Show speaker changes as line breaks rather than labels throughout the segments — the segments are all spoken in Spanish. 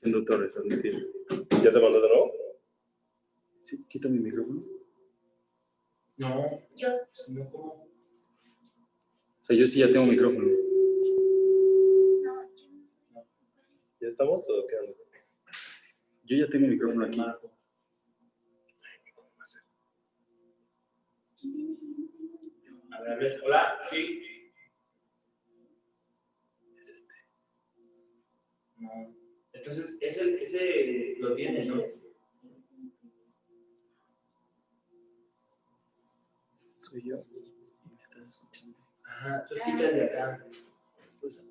Chendo Torres, admitir.
¿Ya te mandó de nuevo?
Sí, quita mi micrófono.
No,
Yo.
no como.
O sea, yo sí ya tengo micrófono.
No, yo no
¿Ya estamos o qué onda?
Yo ya tengo micrófono aquí.
A ver, a ver. Hola, sí. Es este. No. Entonces, ese, ese lo tiene, ¿no?
Soy yo. Y me estás escuchando.
Ajá, quítale de acá.
Pues,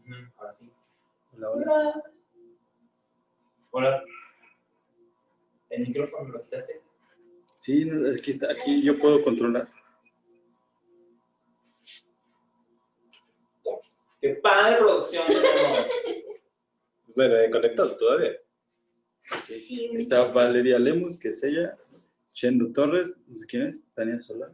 Ujú, Ahora sí.
hola, hola.
Hola. ¿El micrófono lo quitaste?
Sí, aquí está. Aquí yo puedo controlar.
¡Qué padre producción tenemos!
Bueno, ¿eh, conectado todavía?
Sí.
Sí,
Está Valeria Lemus, que es ella. Chendo Torres, no sé quién es. Está acá.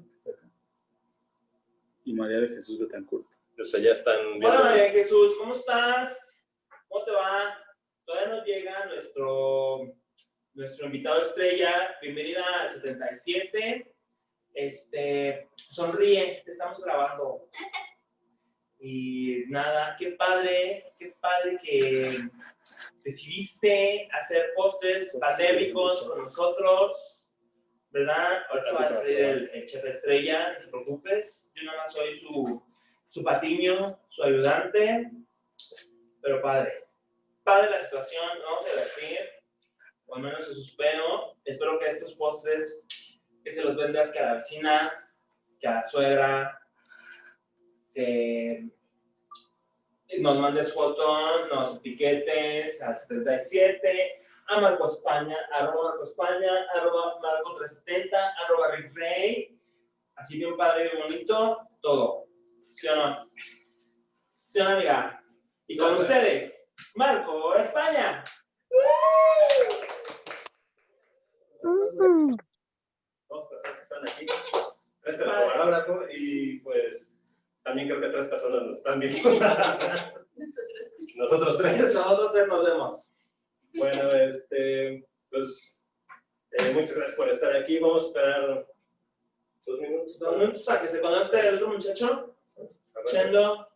Y María de Jesús Betancourt.
O sea, ya están viendo.
Hola María Jesús, ¿cómo estás? ¿Cómo te va? Todavía nos llega nuestro, nuestro invitado estrella. Bienvenida al 77. Este, sonríe, te estamos grabando. Y nada, qué padre, qué padre que decidiste hacer postres pandémicos con nosotros, ¿verdad? Ahorita va a salir el, el chef estrella, no te preocupes. Yo nada más soy su, su patiño, su ayudante, pero padre. Padre la situación, vamos a divertir, o al menos eso espero. Espero que estos postres, que se los vendas que a la vecina, que a la suegra, que nos mandes fotos, nos etiquetes al 77, a Marco España, arroba Marco España, arroba Marco 370, arroba Rick Rey, así bien padre, bien bonito, todo. ¿Sí o no? ¿Sí o no, amiga? Y con
Sí.
ustedes, Marco España.
Dos personas que están aquí. Este camarógrafo y pues también creo que tres personas nos están viendo. Nosotros tres.
Nosotros tres nos vemos.
Bueno, este, pues eh, muchas gracias por estar aquí. Vamos a esperar dos minutos.
Dos minutos a que se conecte el otro muchacho. Chendo,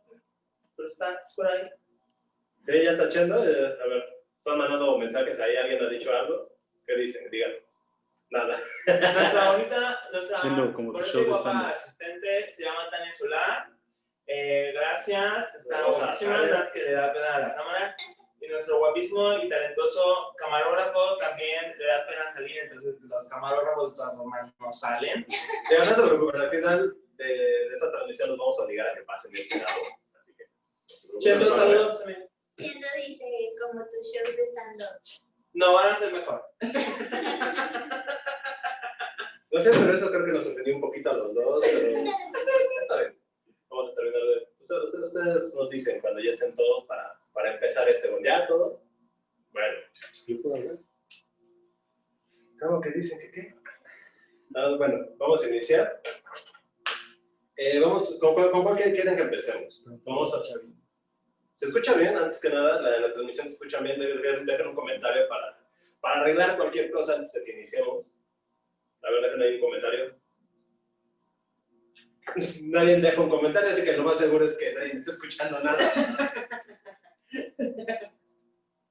¿tú estás por ahí?
Sí, ya está echando. Eh, a ver, están mandando mensajes ahí. ¿Alguien ha dicho algo? ¿Qué dicen? Digan. Nada.
Nuestra bonita, nuestra
Chendo, como tu
bonita
show
guapa asistente se llama Tania Solá. Eh, gracias,
Tania.
las que le da pena a la cámara. Y nuestro guapísimo y talentoso camarógrafo también le da pena salir, entonces los camarógrafos de todas formas no salen.
Ya no se preocupen, al final de, de esta transmisión los vamos a obligar a que pasen de este lado. Así que. no
Chendo, saludos también.
Chendo dice como tus shows de stand-up.
No van a ser mejor.
No sé, pero eso creo que nos ofendió un poquito a los dos. Pero está bien. Vamos a terminar de. Ustedes, ustedes, nos dicen cuando ya estén todos para, para empezar este. ¿Ya todo? Bueno, ¿yo puedo hablar? ¿Cómo que dicen que qué? Ah, bueno, vamos a iniciar. Eh, vamos, ¿con cuál, con cuál quieren que empecemos? Vamos a hacer. ¿Se escucha bien? Antes que nada, la, la transmisión se escucha bien. Dejen, dejen un comentario para, para arreglar cualquier cosa antes de que iniciemos. La verdad que no hay un comentario. Nadie deja un comentario, así que lo más seguro es que nadie me está escuchando nada.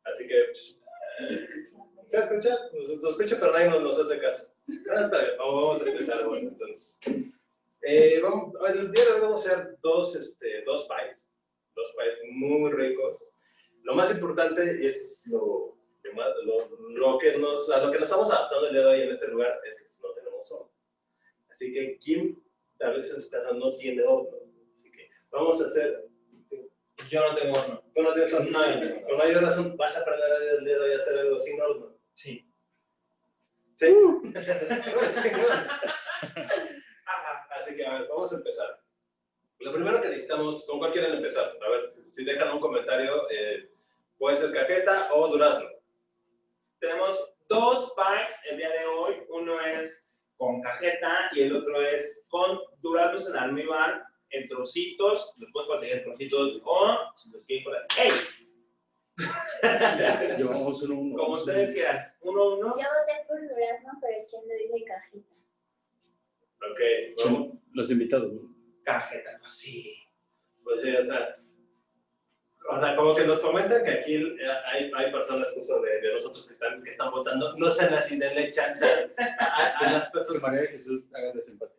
así que, ¿te escucha? Nos, nos escucha, pero nadie nos, nos hace caso. Ah, está bien, vamos, vamos a empezar. Bueno, entonces, eh, vamos, el día de hoy vamos a hacer dos, este, dos pies, dos pies muy ricos. Lo más importante, y es lo, lo, lo- que nos, a lo que nos estamos adaptando el día de hoy en este lugar, es que no tenemos horno. Así que Kim, tal vez en su casa no tiene horno. Así que vamos a hacer.
Yo no tengo horno.
¿Tú no tienes horno?
No, yo no tengo
Con mayor razón, vas a aprender el día de hoy a hacer algo sin horno.
Sí.
¿Sí?
Ajá.
Así que, a ver, vamos a empezar. Lo primero que necesitamos, ¿con cuál quieren empezar? A ver, si dejan un comentario, eh, puede ser cajeta o durazno.
Tenemos dos packs el día de hoy. Uno es con cajeta y el otro es con duraznos en almíbar en trocitos. Los pueden conseguir en trocitos o si los quieren poner. ¡Ey!
Llevamos uno, uno.
Como ustedes quieran. Uno, uno.
Yo voté por durazno, pero Chendo dice cajita.
Ok, vamos.
Chen- Los invitados, ¿no?
Cajeta, pues sí.
Pues sí, o sea, o sea, como que nos comentan que aquí eh, hay, hay personas justo de, de nosotros que están, que están votando, no sean así, denle chance a, a- a las
Que
personas.
María de Jesús haga desempate.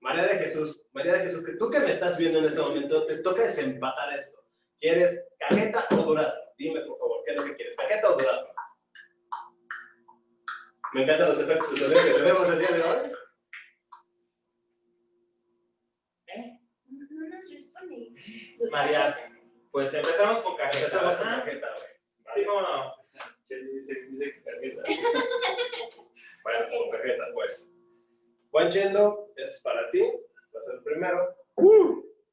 María de Jesús, María de Jesús, que tú que me estás viendo en este momento, te toca desempatar esto. ¿Quieres cajeta o durazno? Dime, por favor, ¿qué es lo que quieres? ¿Cajeta o durazno? Me encantan los efectos de sonido que tenemos el día de hoy.
¿Eh?
No no nos responde.
María. Pues empezamos con cajeta.
Empezamos con
¿verdad?
cajeta, güey.
Sí, cómo no.
Che, dice, dice que cajeta.
Bueno, con cajeta, pues. Juan Chendo, este es para ti, va a ser el primero.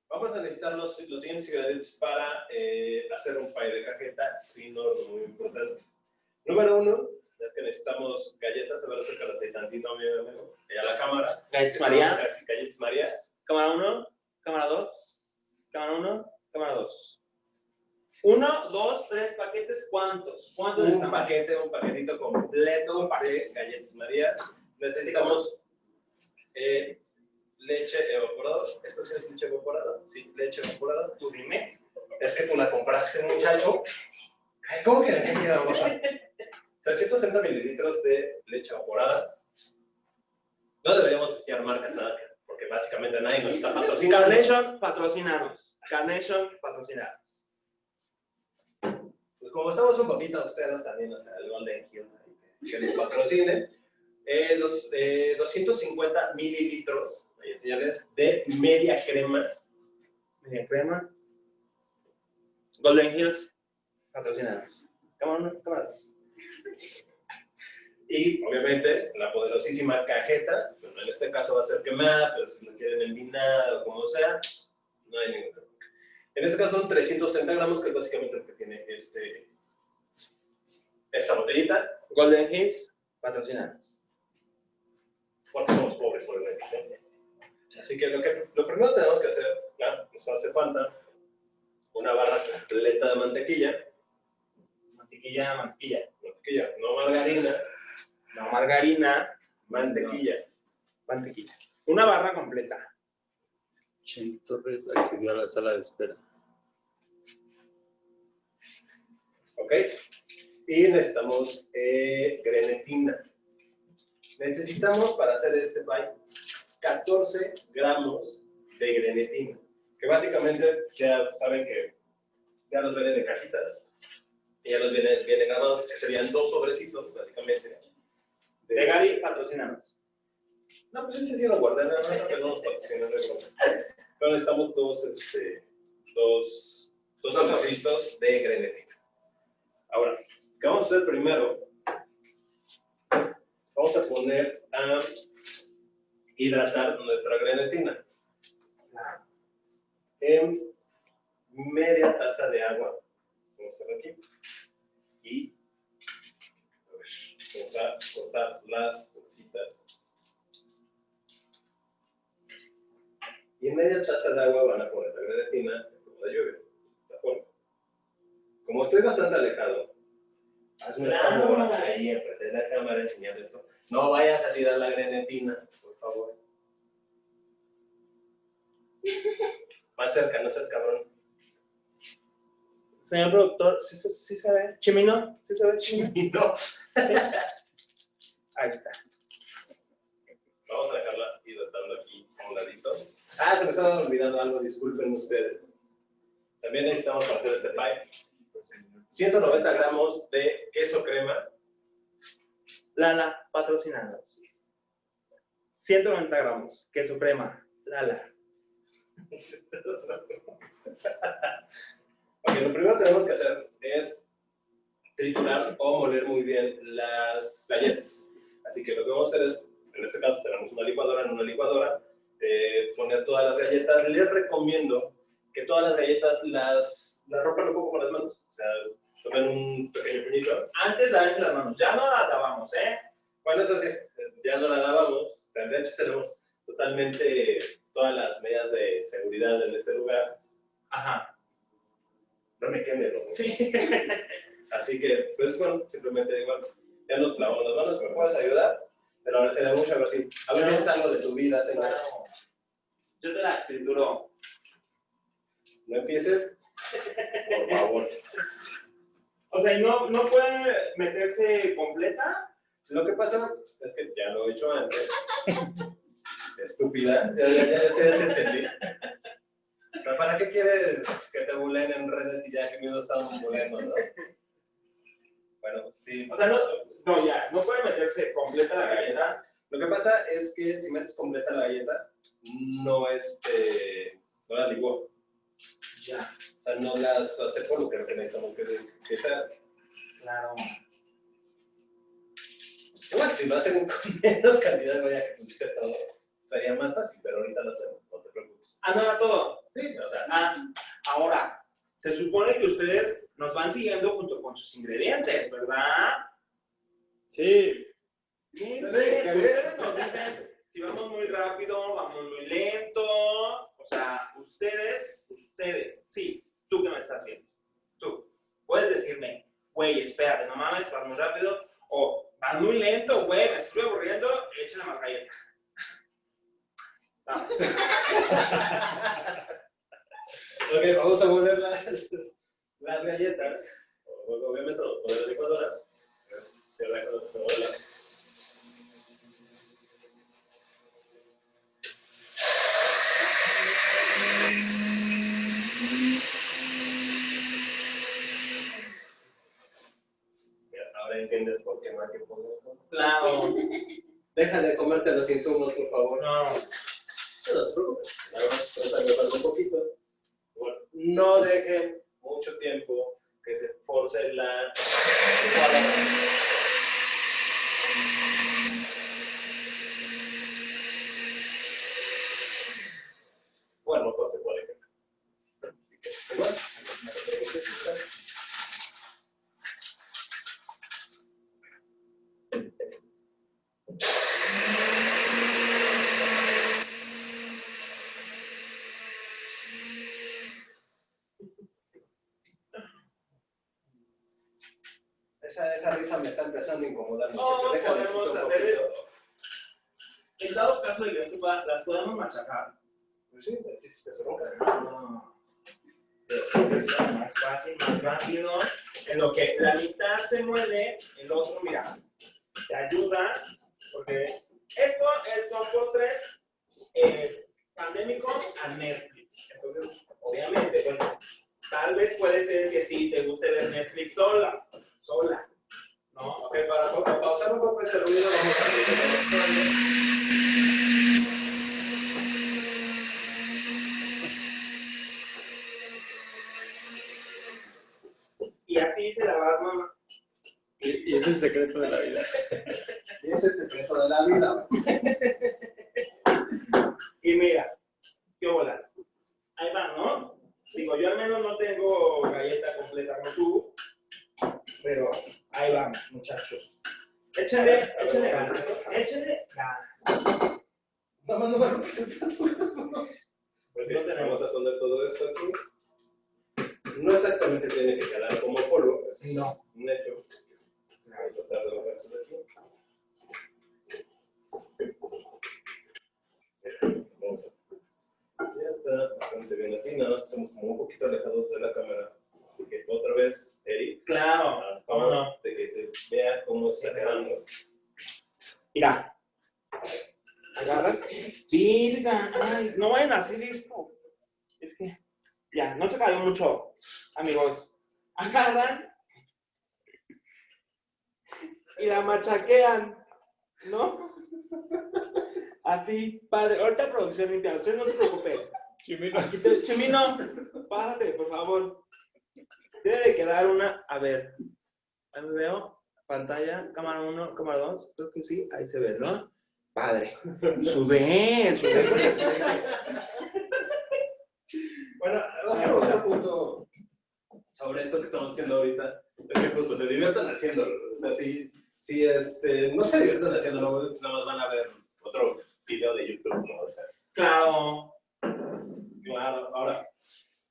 Vamos a necesitar los, los siguientes ingredientes para eh, hacer un pie de cajeta, sí, no, no, muy importante. Número uno, es que necesitamos galletas, a ver, acércalas ahí tantito, mi amigo, y a la cámara.
Galletas María.
ga- Galletas Marías.
Cámara 1, cámara 2, cámara 1, cámara 2. 1, 2, 3 paquetes, ¿cuántos? ¿Cuántos
Un
necesitamos?
paquete, un paquetito completo de galletas Marías. Necesitamos eh, leche evaporada. ¿Esto sí es leche evaporada? Sí, leche evaporada.
Tú dime.
Es que tú la compraste, muchacho. ¿Cómo que la leche evaporada? 330 mililitros de leche evaporada. No deberíamos decir marcas nada, porque básicamente nadie nos está patrocinando.
Carnation, patrocinarnos. Carnation, patrocinarnos.
Pues como estamos un poquito ustedes también, o sea, el Golden Hill, que nos patrocine, eh, los, eh, 250 mililitros ahí, señores, de media crema.
Media crema. Golden Hills, patrocinarnos. Cámara 1, cámara 2.
Y obviamente la poderosísima cajeta, bueno, en este caso va a ser quemada, pero si lo quieren envinada o como sea, no hay ningún problema. En este caso son 330 gramos, que es básicamente lo que tiene este, esta botellita,
Golden Hills, patrocinarnos.
porque somos pobres, obviamente. ¿no? Así que lo, que lo primero que tenemos que hacer, ¿no? nos hace falta una barra completa de mantequilla,
Mantequilla, mantequilla.
mantequilla, no margarina,
No, margarina,
mantequilla.
mantequilla. Una barra completa.
Chen Torres accedió a la sala de espera.
¿Ok? Y necesitamos eh, grenetina. Necesitamos para hacer este pie 14 gramos de grenetina. Que básicamente ya saben que ya los vienen en cajitas. Y ya los vienen, vienen grabados, que serían dos sobrecitos, básicamente.
De Gary, patrocinarnos.
No, pues ese sí lo guardé, nada más que no nos patrocinan, no. Pero necesitamos dos, este, dos, dos sobrecitos de grenetina. Ahora, ¿qué vamos a hacer primero? Vamos a poner a hidratar nuestra grenetina en media taza de agua. Vamos a hacer aquí. Y vamos a cortar las cositas. Y en media taza de agua van a poner la grenetina como la lluvia. de esta. Como estoy bastante alejado, hazme el favor ahí enfrente de la cámara enseñar esto. No vayas a tirar la grenetina, por favor. Más cerca, no seas cabrón.
Señor productor, ¿sí, se- sí se ve? ¿Chimino? ¿Sí se ve chimino? Ahí está.
Vamos a dejarla hidratando aquí a un ladito. Ah, se me estaba olvidando algo, disculpen ustedes. También necesitamos para hacer este pie 190 gramos de queso crema,
Lala, patrocinarnos. 190 gramos, queso crema, Lala.
Ok, lo primero que tenemos que hacer es triturar o moler muy bien las galletas. Así que lo que vamos a hacer es, en este caso tenemos una licuadora, en una licuadora, eh, poner todas las galletas. Les recomiendo que todas las galletas las, las rompan un poco con las manos. O sea, tomen un pequeño puñito.
Antes lávense las manos, ya no las lavamos, ¿eh?
Bueno, eso sí, ya no la lavamos. De hecho, tenemos totalmente todas las medidas de seguridad en este lugar.
Ajá.
no me queme los
Sí.
Así que, pues bueno, simplemente igual, ya nos lavamos las manos, me puedes ayudar, pero ahora sería mucho a ver si, a ver si es algo de tu vida, señor.
Yo te la escrituro.
No empieces, por favor.
O sea, ¿y no, no puede meterse completa?
Lo que pasa es que ya lo he hecho antes. Estúpida, ya, ya, ya, ya te, entendí. Pero ¿para qué quieres que te bulen en redes y ya que mismo estamos bulendo, no? Bueno, sí.
O sea, no, no, ya, no puede meterse completa la galleta.
Lo que pasa es que si metes completa la galleta, no este, no la licuó.
Ya,
sea, no las hace polvo, creo que necesitamos que, que sea.
claro.
Igual, si lo hacen con menos cantidad, vaya que pusiste todo, sería más fácil, pero ahorita lo hacemos, no te preocupes.
Ah, no era todo.
Sí, o sea,
Ah, ahora, se supone que ustedes nos van siguiendo junto con sus ingredientes, ¿verdad?
Sí,
ustedes nos dicen si vamos muy rápido, vamos muy lento. O sea, ustedes, ustedes, sí, tú que me estás viendo, tú, puedes decirme, güey, espérate, no mames, vas muy rápido. O vas muy lento, güey, me estoy aburriendo, échale más galleta. Vamos.
ok, vamos a mover la- las galletas. Obviamente, poner en la licuadora. Cierra la licuadora. Ya, Ahora entiendes por qué no hay que poner.
Claro,
Deja de comerte los insumos, por favor.
no.
No se preocupen. Nada más, un poquito. Bueno, no dejen mucho tiempo que se force la licuadora. Bueno, todo se puede quemar. Así que, igual, Esa, esa risa me está empezando a incomodar.
No,
muchacho. Déjame
podemos
quitar un
hacer
poquito.
esto. En dado caso de que tú vas, las podemos machacar.
Pues sí, se.
Pero es más fácil, más rápido. En lo que la mitad se mueve, el otro, mira, te ayuda. Porque esto es, son postres eh, pandémicos a Netflix. Entonces, obviamente, bueno, tal vez puede ser que sí te guste ver Netflix sola. Sola. ¿No?
Ok, para, para pausar un poco ese ruido, vamos a ver.
Y así se la va mamá.
y, y es el secreto de la vida.
Es el secreto de la vida.
Y mira, qué bolas. Ahí va, ¿no? Digo, yo al menos no tengo galleta completa como tú, pero ahí vamos, muchachos. Échenle, échenle ganas, échenle ganas.
Mamá, no me rompes el plato.
Pues no tenemos.
A poner todo esto aquí. No exactamente tiene que quedar como polvo,
No.
un hecho. Ya está bastante bien así, nada más que estamos como un poquito alejados de la cámara. Así que otra vez, Eric,
Claro, no.
de que se vea cómo está quedando.
Mira. Agarras. Virga, ay, no vayan a hacer esto. Es que, ya, no se cayó mucho, amigos. Agarran y la machaquean, ¿no? Así, padre. Ahorita producción limpia, ustedes no se preocupen.
Chimino.
Te- Chimino, párate, por favor. Debe de quedar una, a ver, ahí me veo, pantalla, cámara 1, cámara 2, creo que sí, ahí se ve, ¿no? Padre. Sube, sube.
Bueno, otro, otro punto sobre eso que estamos haciendo ahorita es que justo se diviertan haciéndolo. O sea, si, si este, no se divierten haciéndolo, nada más van a ver otro video de YouTube, ¿no? O sea,
Claro.
claro, ahora,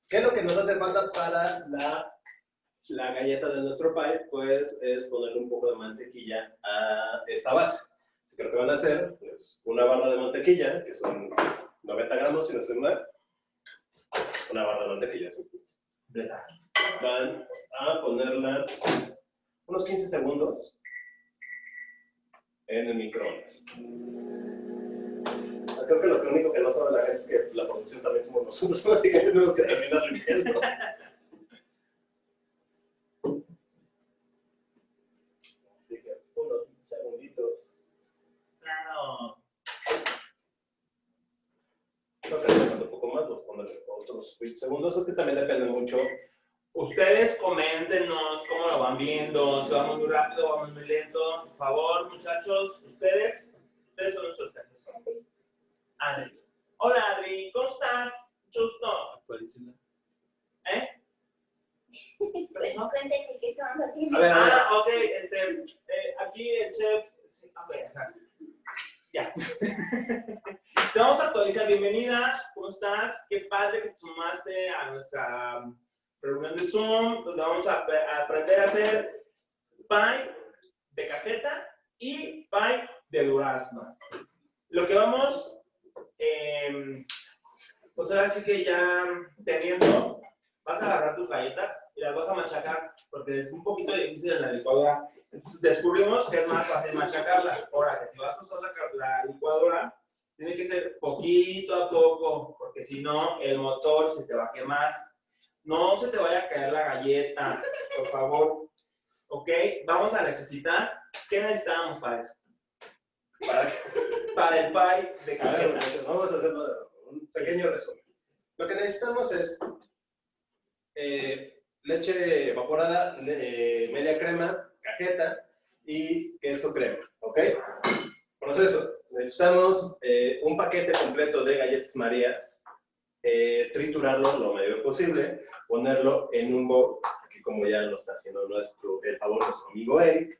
¿Qué es lo que nos hace falta para la, la galleta de nuestro pie? Pues es ponerle un poco de mantequilla a esta base. Así que lo que van a hacer es una barra de mantequilla, que son 90 gramos, si no estoy mal. Una barra de mantequilla, sí. Van a ponerla unos 15 segundos en el microondas. Creo que lo único que no sabe la gente es que la producción también somos nosotros, así que tenemos que terminar limpiando. Así que unos segunditos.
Claro.
Creo que un poco más, vamos a ponerle otros 20 segundos. Este también depende mucho.
Ustedes coméntenos cómo lo van viendo, si vamos muy rápido, vamos muy lento. Por favor, muchachos, ustedes, ustedes son nuestros jefes. Adri. Hola, Adri, ¿cómo estás? Mucho gusto.
Actualícenla.
¿Eh?
Pues cuéntenme qué estamos haciendo.
A ver, a ver.
Ah, ok, este, eh, aquí el chef. Sí, a ver, ajá. Ya. Te vamos a actualizar. Bienvenida, ¿cómo estás? Qué padre que te sumaste a nuestra reunión de Zoom, donde vamos a, a aprender a hacer pie de cajeta y pie de durazno. Lo que vamos, eh, pues ahora sí que ya teniendo, vas a agarrar tus galletas y las vas a machacar, porque es un poquito difícil en la licuadora. Entonces descubrimos que es más fácil machacarlas. Ahora, que si vas a usar la, la licuadora, tiene que ser poquito a poco, porque si no, el motor se te va a quemar. No se te vaya a caer la galleta, por favor. ¿Ok? Vamos a necesitar, ¿qué necesitamos para eso?
Para
Para el pie de
A ver,
cajeta.
muchachos, vamos a hacer un pequeño resumen. Lo que necesitamos es eh, leche evaporada, eh, media crema, cajeta y queso crema, ¿ok? Proceso. Necesitamos eh, un paquete completo de galletas marías, eh, triturarlo lo mayor posible, ponerlo en un bowl, aquí como ya lo está haciendo nuestro, el favor nuestro amigo Eric,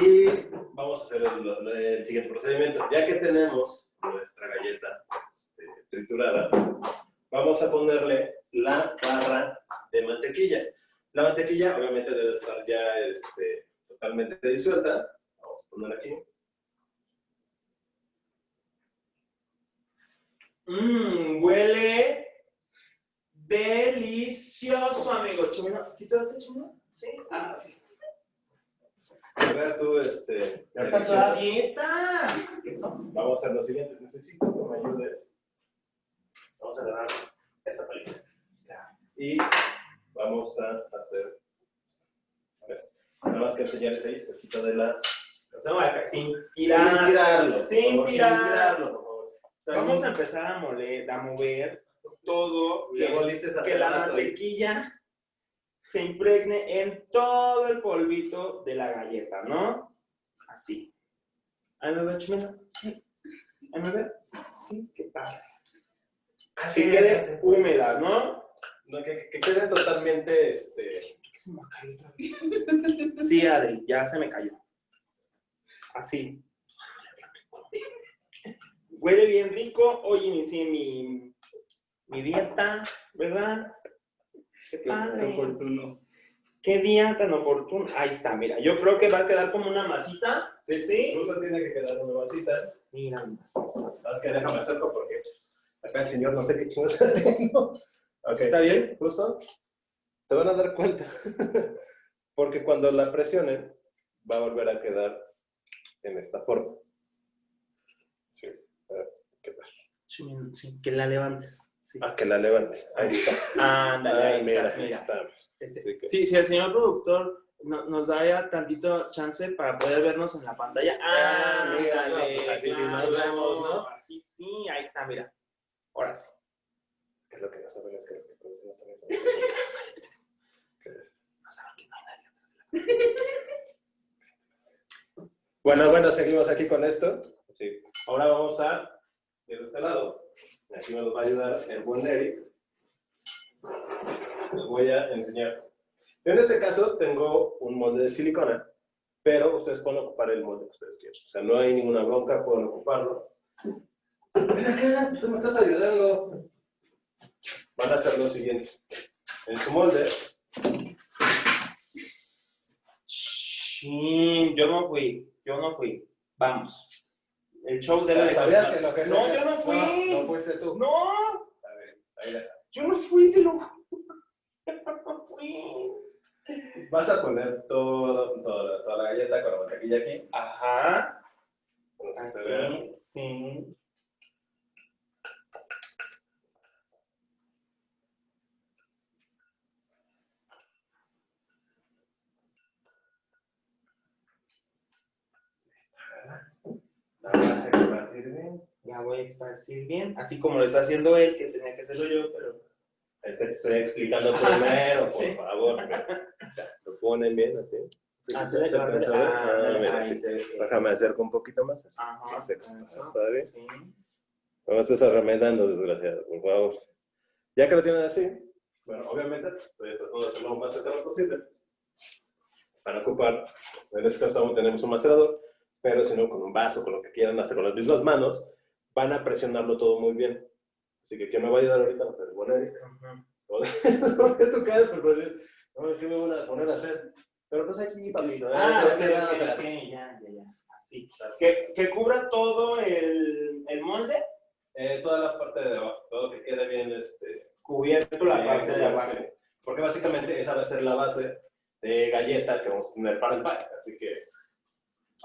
y vamos a hacer el, el siguiente procedimiento. Ya que tenemos nuestra galleta este, triturada, vamos a ponerle la barra de mantequilla. La mantequilla obviamente debe estar ya este, totalmente disuelta. Vamos a poner aquí.
Mmm, huele delicioso, amigo. Chumino, ¿quito este chumino? Sí. Ah, ok.
A ver tú, este...
Ya está toda dieta.
Vamos a hacer lo siguiente. Necesito que me ayudes. Vamos a agarrar esta palita. Y vamos a hacer... A ver, nada más que enseñarles ahí, cerquita de la...
Hacemos acá, sin
Sin
tirar.
tirarlo.
Sin
favor,
tirar.
Sin tirarlo, por favor. Está
Vamos a empezar a moler, a mover todo.
Que
que- la mantequilla se impregne en todo el polvito de la galleta, ¿no? Así. ¿Ahí me ve, Chimena? Sí. ¿Ahí me ve? Sí, qué padre. Así
Sí,
quede húmeda, ¿no?
No, que, que quede totalmente, este...
Se me cayó otra vez. Sí, Adri, ya se me cayó. Así. Huele bien rico. Hoy inicié mi, mi dieta, ¿verdad? Qué
Qué
padre.
oportuno.
Qué día tan oportuno. Ahí está, mira. Yo creo que va a quedar como una masita.
Sí, sí. Incluso tiene que quedar una vasita.
Mira, masita.
Más que déjame acerco porque acá el señor no sé qué chingo está haciendo. Ok.
¿Está bien?
Justo. Te van a dar cuenta. porque cuando la presionen, va a volver a quedar en esta forma. Sí. A ver, ¿qué tal?
Sí, que la levantes. Sí.
Ah, que la levante. Ahí está.
Ándale,
Ah,
ahí
mira,
estás,
ahí
mira.
estamos.
Este,
Así que-
Sí, si el señor productor no- nos da ya tantito chance para poder vernos en la pantalla.
Ah,
Ah,
mira, no, pues así sí nos vemos, ¿no?
Así sí, ahí está, mira. Ahora sí.
¿Qué es lo que no saben es que los que producen también. ¿Qué es?
No saben que no hay nadie atrás de la
Bueno, bueno, seguimos aquí con esto. Sí. Ahora vamos a de este lado. Aquí nos va a ayudar el buen. Les voy a enseñar. Yo en este caso tengo un molde de silicona, pero ustedes pueden ocupar el molde que ustedes quieran. O sea, no hay ninguna bronca, pueden ocuparlo. Acá, tú me estás ayudando. van a hacer lo siguiente. En su molde,
yo no fui, yo no fui. Vamos. El show de
¿sabías que
continuar.
lo que
No, yo no fui.
No, fuiste tú.
No,
Está bien, ahí
yo no fui, te lo no fui.
Vas a poner todo, toda, toda la galleta con la mantequilla aquí.
Ajá.
No sé si se ve.
Así, sí.
Vas a bien.
Ya voy a esparcir bien, así como lo está haciendo él, que tenía que hacerlo yo, pero
Es que te estoy explicando primero, por
Sí.
favor. Lo ponen bien así. Sí,
Ah,
se a ver.
ah,
Ah, mira, sí.
se.
Déjame acerco un poquito más. Así.
Ajá,
Se expande bien.
Sí.
No me arremedando, desgraciado, por favor. Ya que lo tienen así, bueno, obviamente estoy tratando de hacerlo lo más cercano posible. Para ocupar, en este caso tenemos un macerador, pero si no, con un vaso, con lo que quieran, hasta con las mismas manos, van a presionarlo todo muy bien. Así que, ¿quién me va a ayudar ahorita? Pues el buen Eric. ¿Por qué tú caes? Por decir, no, es que me voy a poner a hacer. Pero pues aquí, papito. ¿eh?
Ah,
Ya
ok, ya, ya, ya. Así. Que, que cubra todo el, el molde,
Eh, toda la parte de abajo, todo que quede bien, este,
cubierto la
Bien,
parte de abajo.
sí. Porque básicamente esa va a ser la base de galleta que vamos a tener para el pie. Así que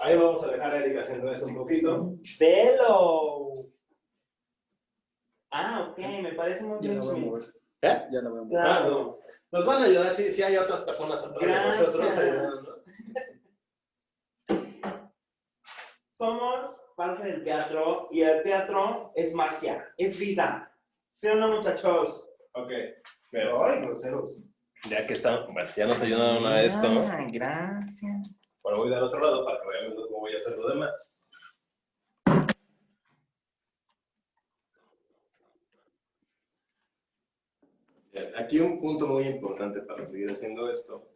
ahí vamos a dejar a Eric haciendo eso un poquito.
¡Velo! Ah, ok, me parece muy
Ya
bien.
la voy a mover.
¿Eh?
Ya la voy a mover.
Claro.
Nos van a ayudar si, si hay otras personas atrás de
Gracias.
nosotros ayudando.
Somos parte del teatro y el teatro es magia, es vida. ¿Sí o no, muchachos?
Ok. Pero, ay, groseros. Ya que están, bueno, ya nos ayudaron a esto.
Ah, gracias.
Bueno, voy del otro lado para que vayan viendo cómo voy a hacer lo demás. Bien, Aquí un punto muy importante para seguir haciendo esto.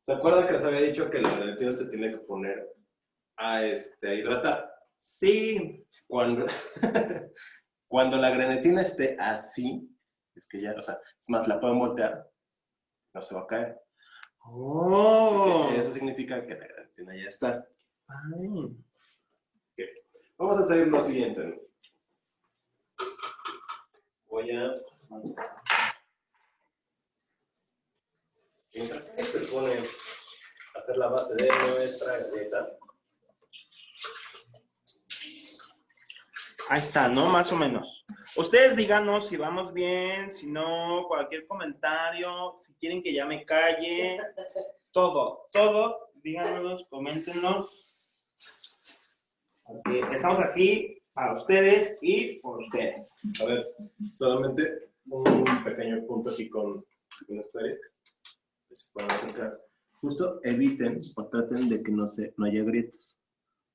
¿Se acuerdan que les había dicho que la gelatina se tiene que poner a, este, a hidratar?
Sí.
Cuando, cuando la grenetina esté así, es que ya, o sea, es más, la pueden voltear, no se va a caer.
Oh.
Eso significa que la grenetina ya está. Vamos a hacer lo siguiente. Voy a... Mientras que se pone a hacer la base de nuestra galleta,
Ahí está, ¿no? Más o menos. Ustedes díganos si vamos bien, si no, cualquier comentario, si quieren que ya me calle, todo, todo, díganos, coméntenos. Porque estamos aquí para ustedes y por ustedes.
a ver, solamente un pequeño punto aquí con nuestro Eric. que se pueden acercar. Justo eviten o traten de que no, se, no haya grietas.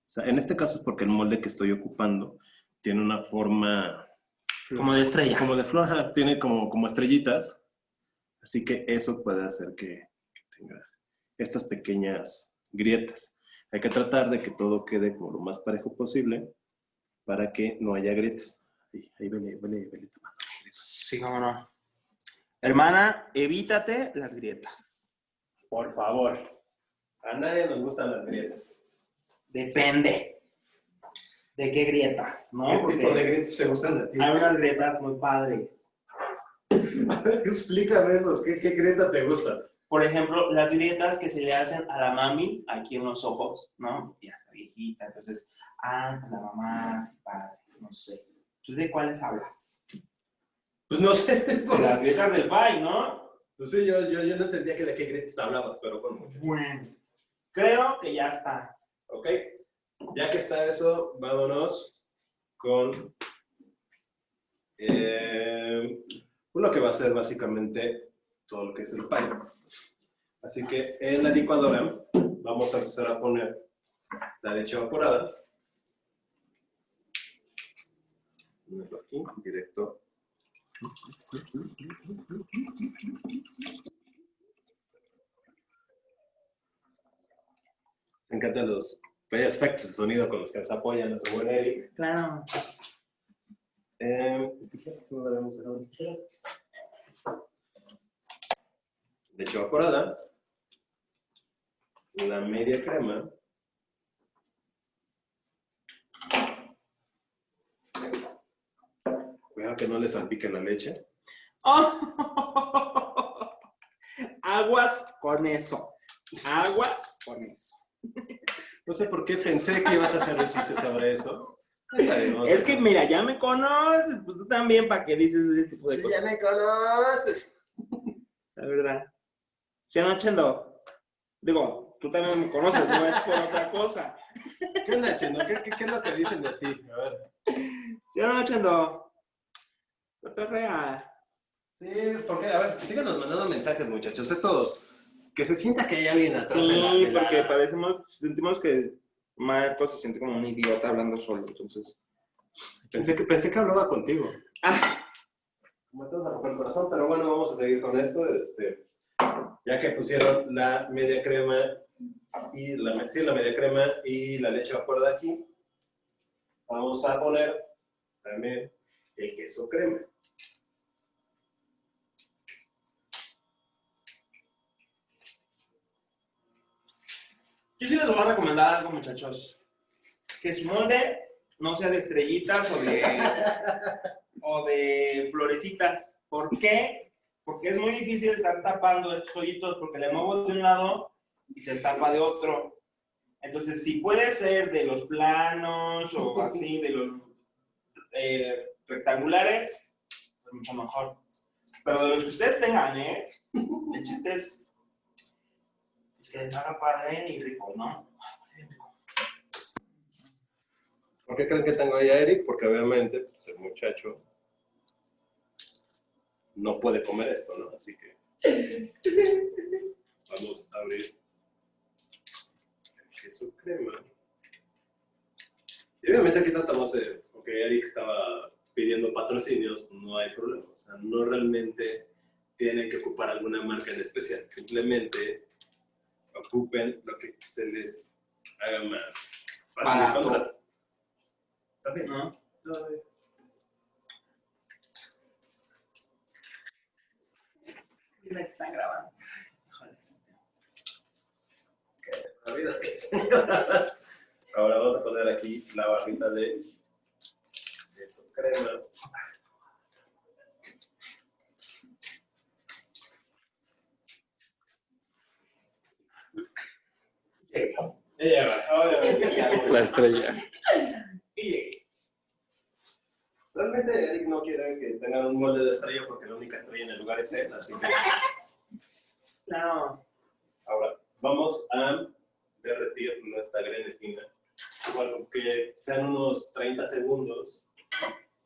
O sea, en este caso es porque el molde que estoy ocupando tiene una forma
Como de estrella.
como de flor, tiene como, como estrellitas. Así que eso puede hacer que, que tenga estas pequeñas grietas. Hay que tratar de que todo quede como lo más parejo posible para que no haya grietas. Ahí, ahí vele, vele, vele.
Sí, cómo no. Hermana, evítate las grietas.
Por favor. A nadie nos gustan las grietas.
Depende de qué grietas, ¿no? Porque
grietas te gustan a ti?
hay unas grietas muy padres.
A ver, explícame eso. ¿Qué, qué grieta te gusta?
Por ejemplo, las grietas que se le hacen a la mami aquí en los ojos, ¿no? Ya está viejita, entonces, ah, la mamá, sí, padre, no sé. ¿Tú de cuáles hablas?
Pues no sé.
De las grietas del pai, ¿no?
Pues sí, yo, yo, yo no entendía que de qué grietas hablabas, pero bueno.
Bueno. Creo que ya está.
Ok, ya que está eso, vámonos con eh, lo que va a ser básicamente todo lo que es el pie. Así que en la licuadora vamos a empezar a poner la leche evaporada. Ponerlo aquí, directo. Me encantan los bellos efectos de sonido con los que nos apoyan nuestro buen Eric.
Claro.
Eh, ¿qué leche evaporada, la media crema, cuidado que no le salpique la leche,
Aguas con eso. Aguas con eso.
no sé por qué pensé que ibas a hacer un chiste sobre eso.
Es que, mira, ya me conoces, pues tú también, ¿para qué dices ese tipo de
Sí,
cosas?
ya me conoces.
La verdad. ¿Sí no, Chendo? Digo, tú también me conoces, no es por otra cosa.
¿Qué onda, Chendo? ¿Qué, qué, qué es lo que dicen de ti? A ver.
¿Sí no, Chendo? Cotorrea.
Sí, porque, a ver, síganos mandando mensajes, muchachos. Esto, que se sienta que hay alguien atrás. de la-
Sí,
de la-
porque parecemos, sentimos que Marco se siente como un idiota hablando solo, entonces.
Pensé que, pensé que hablaba contigo.
Ah,
Me de romper el corazón, pero bueno, vamos a seguir con esto. Este, ya que pusieron la media crema y la, sí, la media crema y la leche evaporada aquí, vamos a poner también el queso crema.
Yo sí les voy a recomendar algo, muchachos. Que su molde no sea de estrellitas o de, o de florecitas. ¿Por qué? Porque es muy difícil estar tapando estos hoyitos porque le muevo de un lado y se tapa de otro. Entonces, si puede ser de los planos o así, de los eh, rectangulares, pues mucho mejor. Pero de los que ustedes tengan, ¿eh? El chiste es es que les haga padre y rico, ¿no?
¿Por qué creen que tengo ahí a Eric? Porque obviamente pues, el muchacho no puede comer esto, ¿no? Así que vamos a abrir el queso crema. Y obviamente aquí tratamos de, porque Eric estaba pidiendo patrocinios, no hay problema. O sea, no realmente tienen que ocupar alguna marca en especial. Simplemente ocupen lo que se les haga más fácil de
Barato.
encontrar. ¿Está bien?
¿No? Que están grabando.
Que sí. Ahora vamos a poner aquí la barrita de queso crema.
La estrella.
Y llegué.
Realmente Eric no quiere que tengan un molde de estrella porque la única estrella en el lugar es él, así que
No.
ahora vamos a derretir nuestra grenetina. Igual que sean unos 30 segundos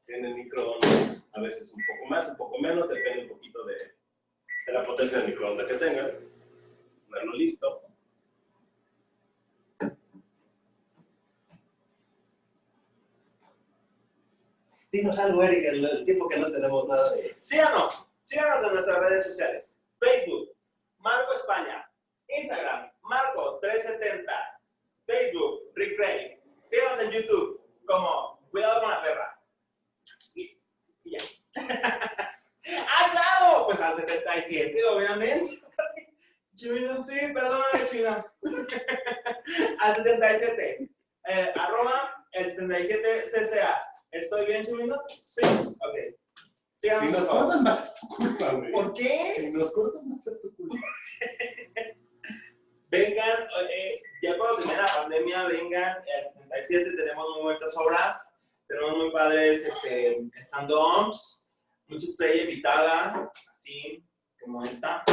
en el microondas, a veces un poco más, un poco menos, depende un poquito de, de la potencia del microondas que tengan. Ponerlo listo. Dinos algo, Eric, en el tiempo que no tenemos nada.
Síganos, síganos en nuestras redes sociales. Facebook, Marco España. Instagram, Marco370. Facebook, Rick Ray. Síganos en YouTube como Cuidado con la perra. Y, y ya. ¡Ah, claro! Pues al 77, obviamente. Chino, sí, perdóname, chino. al 77. Eh, arroba el 77 CCA. ¿Estoy bien, Chumino? Sí. Ok.
Si nos cortan, va a ser tu culpa, güey.
¿Por qué?
Si nos cortan, va a ser tu culpa.
Vengan, eh, ya cuando termine la pandemia, vengan. El 77 tenemos muy buenas obras. Tenemos muy padres este, stand-ups. Mucha estrella invitada, así como esta.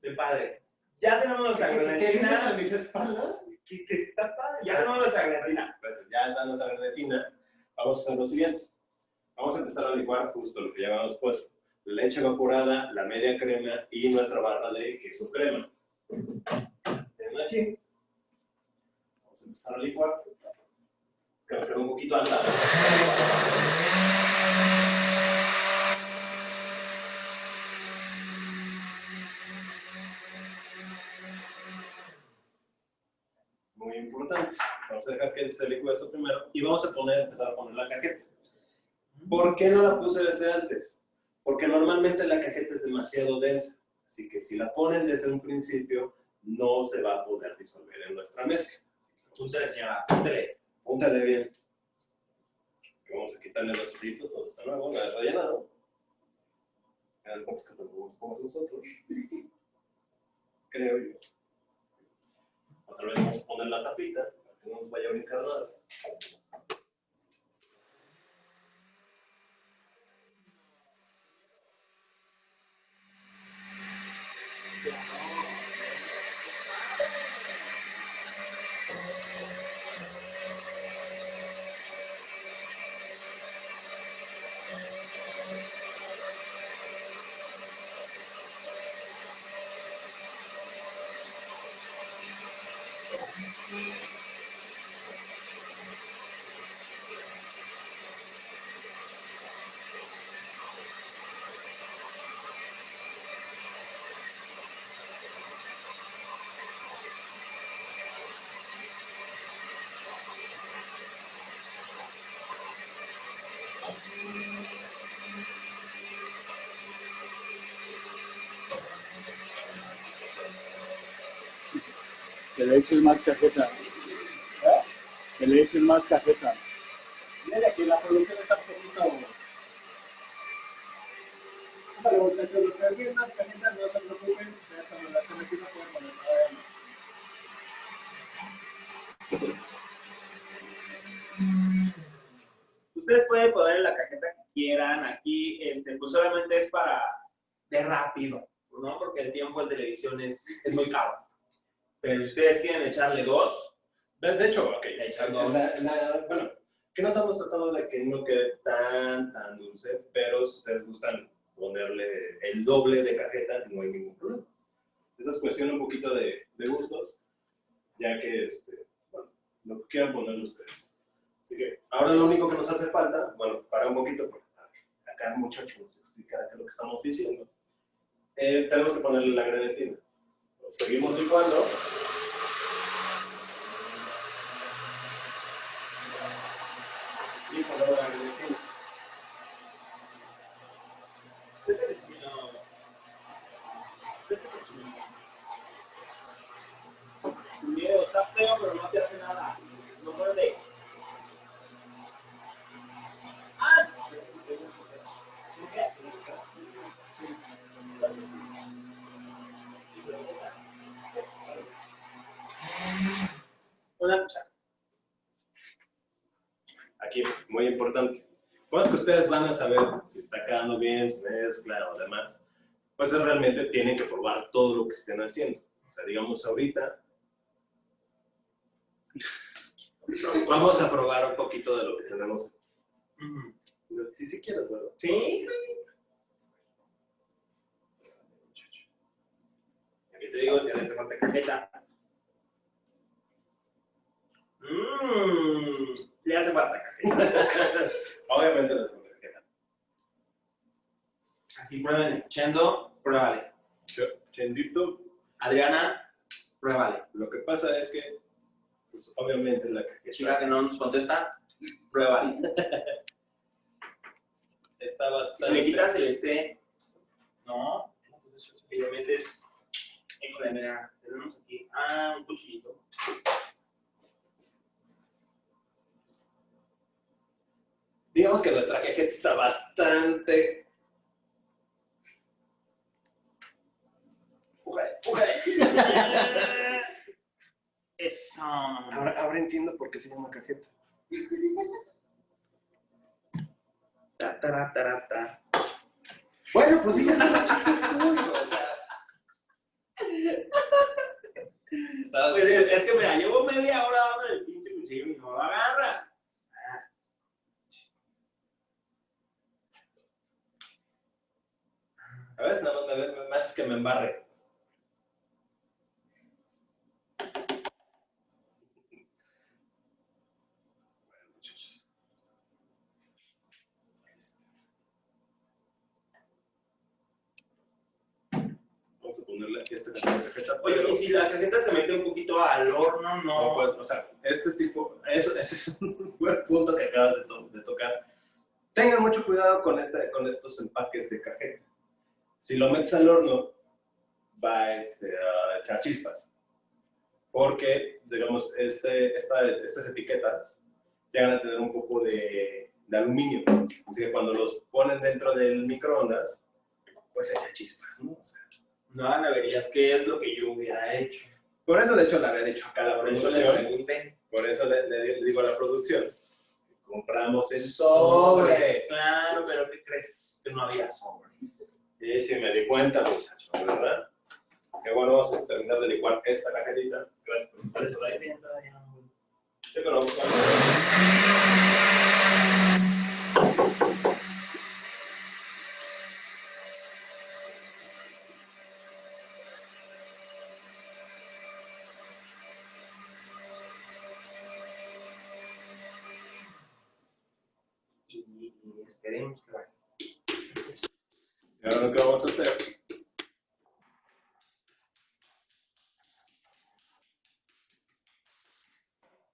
Bien padre. Ya tenemos nuestra
¿Qué dices a mis espaldas?
que- que está padre. Ya tenemos nuestra grenetina.
Pues ya está nuestra grenetina. Vamos a hacer lo siguiente. Vamos a empezar a licuar justo lo que ya habíamos puesto. Leche evaporada, la media crema y nuestra barra de queso crema. Tienen aquí. Vamos a empezar a licuar. Que nos queda un poquito alta. Muy importante. Vamos a dejar que se licúe esto primero y vamos a poner, empezar a poner la cajeta. ¿Por qué no la puse desde antes? Porque normalmente la cajeta es demasiado densa. Así que si la ponen desde un principio, no se va a poder disolver en nuestra mezcla.
Púntale, señora, púntale.
Púntale bien. Vamos a quitarle los filitos donde está nuevo, nada rellenado. A ver cuántos que poner nosotros. Creo yo. Otra vez vamos a poner la tapita para que no nos vaya a brincar nada.
Que le eches más cajeta. Que le eches más cajeta.
Mira que la producción está un poquito. Los que quieren unas cajitas, no se preocupen, ya aquí no pueden poner.
Ustedes pueden poner la cajeta que quieran. Aquí, este, pues solamente es para de rápido, ¿no? Porque el tiempo en televisión es, es muy caro. Pero ustedes quieren echarle dos,
De hecho, ok,
le echan dos.
la, la- bueno, que nos hemos tratado de que no quede tan, tan dulce, pero si ustedes gustan ponerle el doble de cajeta, no hay ningún problema. Esa es cuestión un poquito de, de gustos, ya que, este, bueno, lo que quieran ponerle ustedes. Así que ahora lo único que nos hace falta, bueno, para un poquito, porque acá el muchacho nos explicará qué es lo que estamos diciendo, eh, tenemos que ponerle la grenetina. Seguimos licuando. Y ponemos la grenetina.
Sin miedo, está feo, pero no te hace nada. No muerde. ¡Ah! Una cuchara.
Aquí, muy importante. Cosas que ustedes van a saber si está quedando bien, su mezcla o demás, pues es realmente tienen que probar todo lo que estén haciendo. O sea, digamos ahorita, vamos a probar un poquito de lo que tenemos. Si si quieres, ¿verdad?
¿Sí? Aquí te digo, si hace falta cajeta. Mmm, le hace falta cajeta.
Obviamente les.
Así prueben. Chendo, pruébale.
Ch- Chendito,
Adriana, pruébale.
lo que pasa es que, pues obviamente la
Chica
cajeta
que no nos contesta, pruébale.
está
Si
bastante...
le quitas el este, no, y le metes, tenemos aquí, ah, un cuchillito.
Digamos que nuestra cajeta está bastante...
Pújale, pújale. Eso.
Ahora, ahora entiendo por qué se llama cajeta.
Ta, tara, tara, ta.
Bueno, pues sí, no chistes tú, hijo, o sea...
Pues es es que mira, llevo media hora dándole el pinche cuchillo y no lo agarra.
A ver, nada más me, haces que me embarre. Vamos a ponerle esta cajeta.
Oye, y si la cajeta se mete un poquito al horno, no.
Pues, o sea, este tipo, eso, ese es un buen punto que acabas de tocar. Tengan mucho cuidado con, este, con estos empaques de cajeta. Si lo metes al horno, va este, a echar chispas. Porque, digamos, este, esta- estas etiquetas llegan a tener un poco de, de aluminio. Así que cuando los ponen dentro del microondas, pues echa chispas, ¿no? O sea,
No hagan averías, ¿qué es lo que yo hubiera hecho?
por eso, de hecho, le había dicho acá la producción. Por eso le, le digo a la producción. Compramos el sobre.
Claro, pero ¿qué crees? Que no había sobres.
Y sí me di cuenta, muchachos, ¿verdad? Que bueno, vamos a terminar de licuar esta cajetita. Gracias por
la todavía no.
Sí, pero vamos a...
Esperemos que vaya.
Ahora lo que vamos a hacer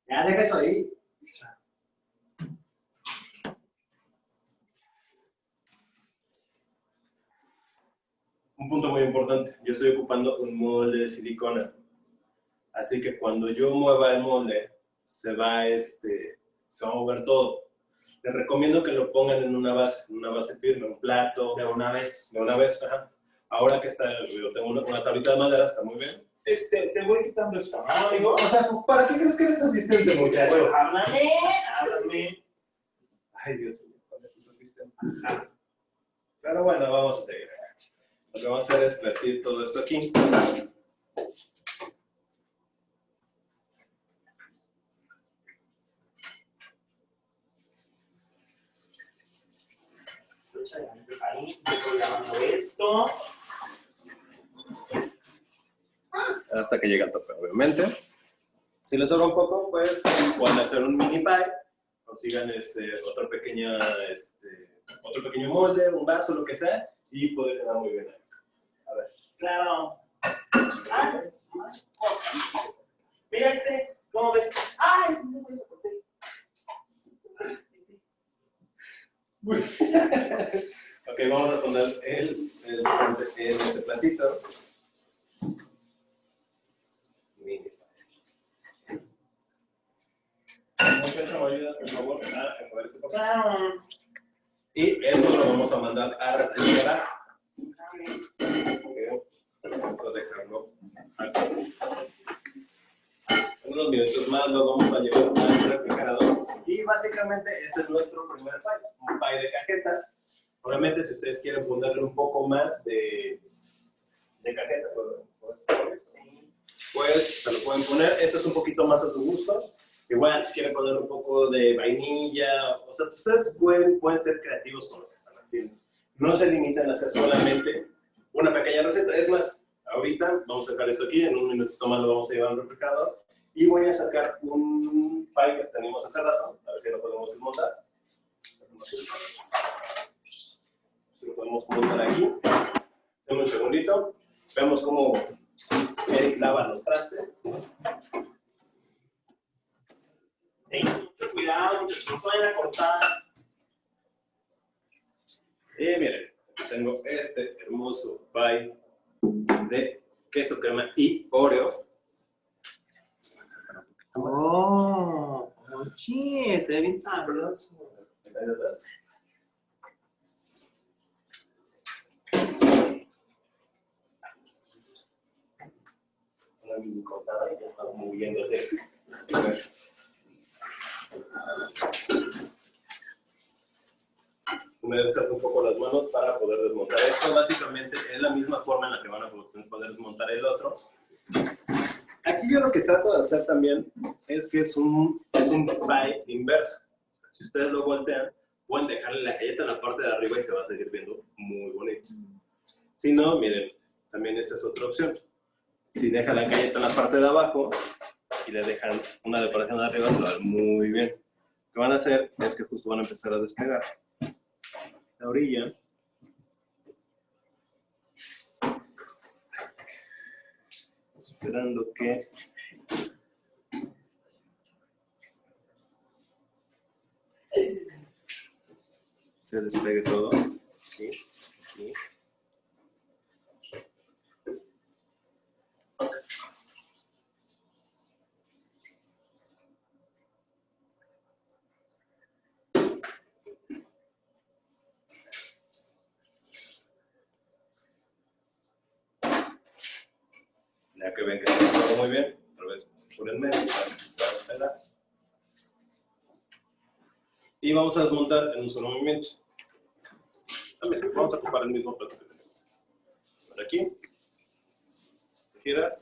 Ya, deja eso ahí.
un punto muy importante. Yo estoy ocupando un molde de silicona. Así que cuando yo mueva el molde, se va, este, se va a mover todo. Les recomiendo que lo pongan en una base, en una base firme, un plato,
De una vez.
de una vez. ajá. Ahora que está, yo tengo una, una tablita de madera, está muy bien.
Te, te, te voy quitando el tamaño.
O sea, ¿para qué crees que eres asistente, muchacho?
Pues háblame, háblame.
Ay, Dios mío, con estos asistentes. Pero bueno, vamos a seguir. Lo que vamos a hacer es vertir todo esto aquí.
Ahí, estoy esto.
hasta que llegue al tope, obviamente. Si les sobra un poco, pues pueden hacer un mini pie, o sigan este, otra pequeña, este, otro pequeño molde, un vaso, lo que sea, y puede quedar muy bien. A ver.
Claro. Ah, Mira este, ¿cómo ves? ¡Ay! No me lo corté.
Ok, vamos a poner el, el, en este platito. Y esto lo vamos a mandar a refrigerar. Vamos a dejarlo aquí. En unos minutos más lo vamos a llevar al refrigerador. Y básicamente este es nuestro primer pie, un pie de cajeta. Obviamente si ustedes quieren ponerle un poco más de, de cajeta, pues, pues, se lo pueden poner. Esto es un poquito más a su gusto. Igual si quieren poner un poco de vainilla, o sea, ustedes pueden, pueden ser creativos con lo que están haciendo. No se limitan a hacer solamente una pequeña receta. Es más, ahorita vamos a dejar esto aquí, en un minuto más lo vamos a llevar al refrigerador. Y voy a sacar un pie que tenemos hace rato, a ver si lo podemos desmontar. Si lo podemos montar aquí. Dame un segundito. Vemos cómo Eric lava los trastes.
Tengan mucho cuidado, muchachos, no se vayan a cortar.
Y miren, tengo este hermoso pie de queso crema y oreo.
Oh, oye, se ve bien sabroso.
Una mini cortada y ya estamos moviéndote. Me descanso un poco las manos para poder desmontar esto. Básicamente es la misma forma en la que van a poder desmontar el otro. Aquí yo lo que trato de hacer también es que es un, es un pie inverso. O sea, si ustedes lo voltean, pueden dejarle la galleta en la parte de arriba y se va a seguir viendo muy bonito. Si no, miren, también esta es otra opción. Si dejan la galleta en la parte de abajo y le dejan una decoración de arriba, se va a ver muy bien. Lo que van a hacer es que justo van a empezar a despegar la orilla. Esperando que se despegue todo. Ya que ven que está todo muy bien, otra vez por el medio para que se pueda pegar. Y vamos a desmontar en un solo movimiento. Vamos a ocupar el mismo plato que tenemos. Por aquí. Gira.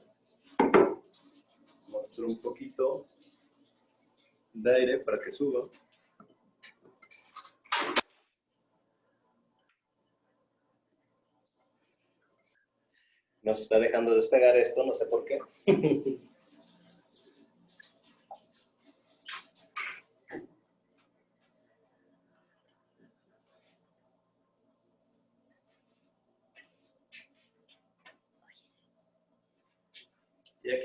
Hacer un poquito de aire para que suba. Nos está dejando despegar esto, no sé por qué.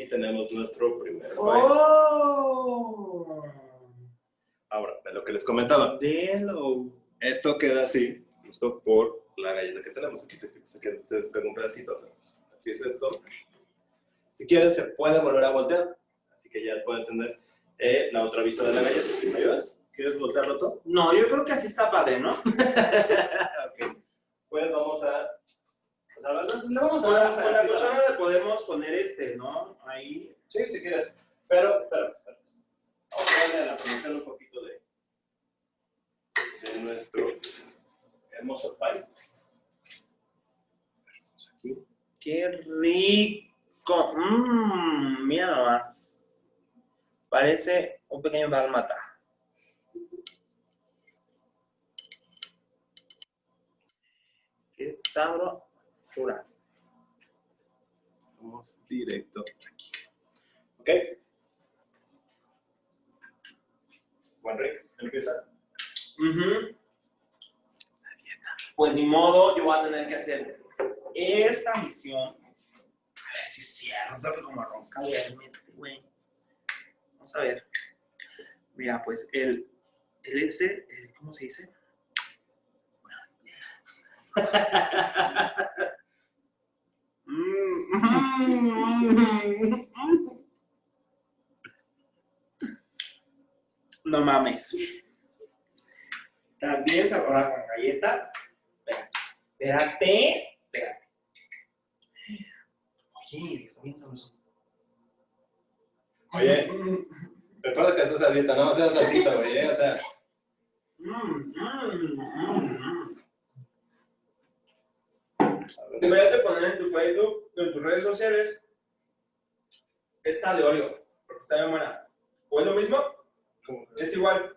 tenemos nuestro primer baile.
¡Oh!
Ahora, de lo que les comentaba.
Delo.
Esto queda así, justo por la galleta que tenemos. Aquí se, se, queda- se despega un pedacito. Así es esto. Si quieren, se puede volver a voltear. Así que ya pueden tener eh, la otra vista de la galleta. ¿Me ayudas? ¿Quieres voltearlo todo?
No, yo creo que así está padre, ¿no?
ok. Pues vamos a... No vamos a
la, con la cuchara le podemos poner este, ¿no? Ahí.
Sí, si quieres. Pero, espera, espera. Vamos a darle a la producción un poquito de, de nuestro hermoso pie. Aquí.
¡Qué rico! Mmm, mira nomás. Parece un pequeño dálmata. ¡Qué
Vamos directo aquí. ¿Ok? Juan Rick, empieza.
Ujú. Pues ni modo, yo voy a tener que hacer esta misión. A ver si es cierto que como ronca duerme este güey. Vamos a ver. Mira, pues el, el ese, el- ¿cómo se dice? Mm. No mames. También sabrá con galleta. Espérate. Espérate. Oye, bien sabroso.
Oye. Recuerda que estás a dieta, no seas tantito, güey, ¿eh? O sea,
Mm, mm, mm, mm.
a ver.
Deberías de poner en tu Facebook, en tus redes sociales, esta de Oreo, porque está bien buena. ¿O es lo mismo?
¿Cómo?
Es igual.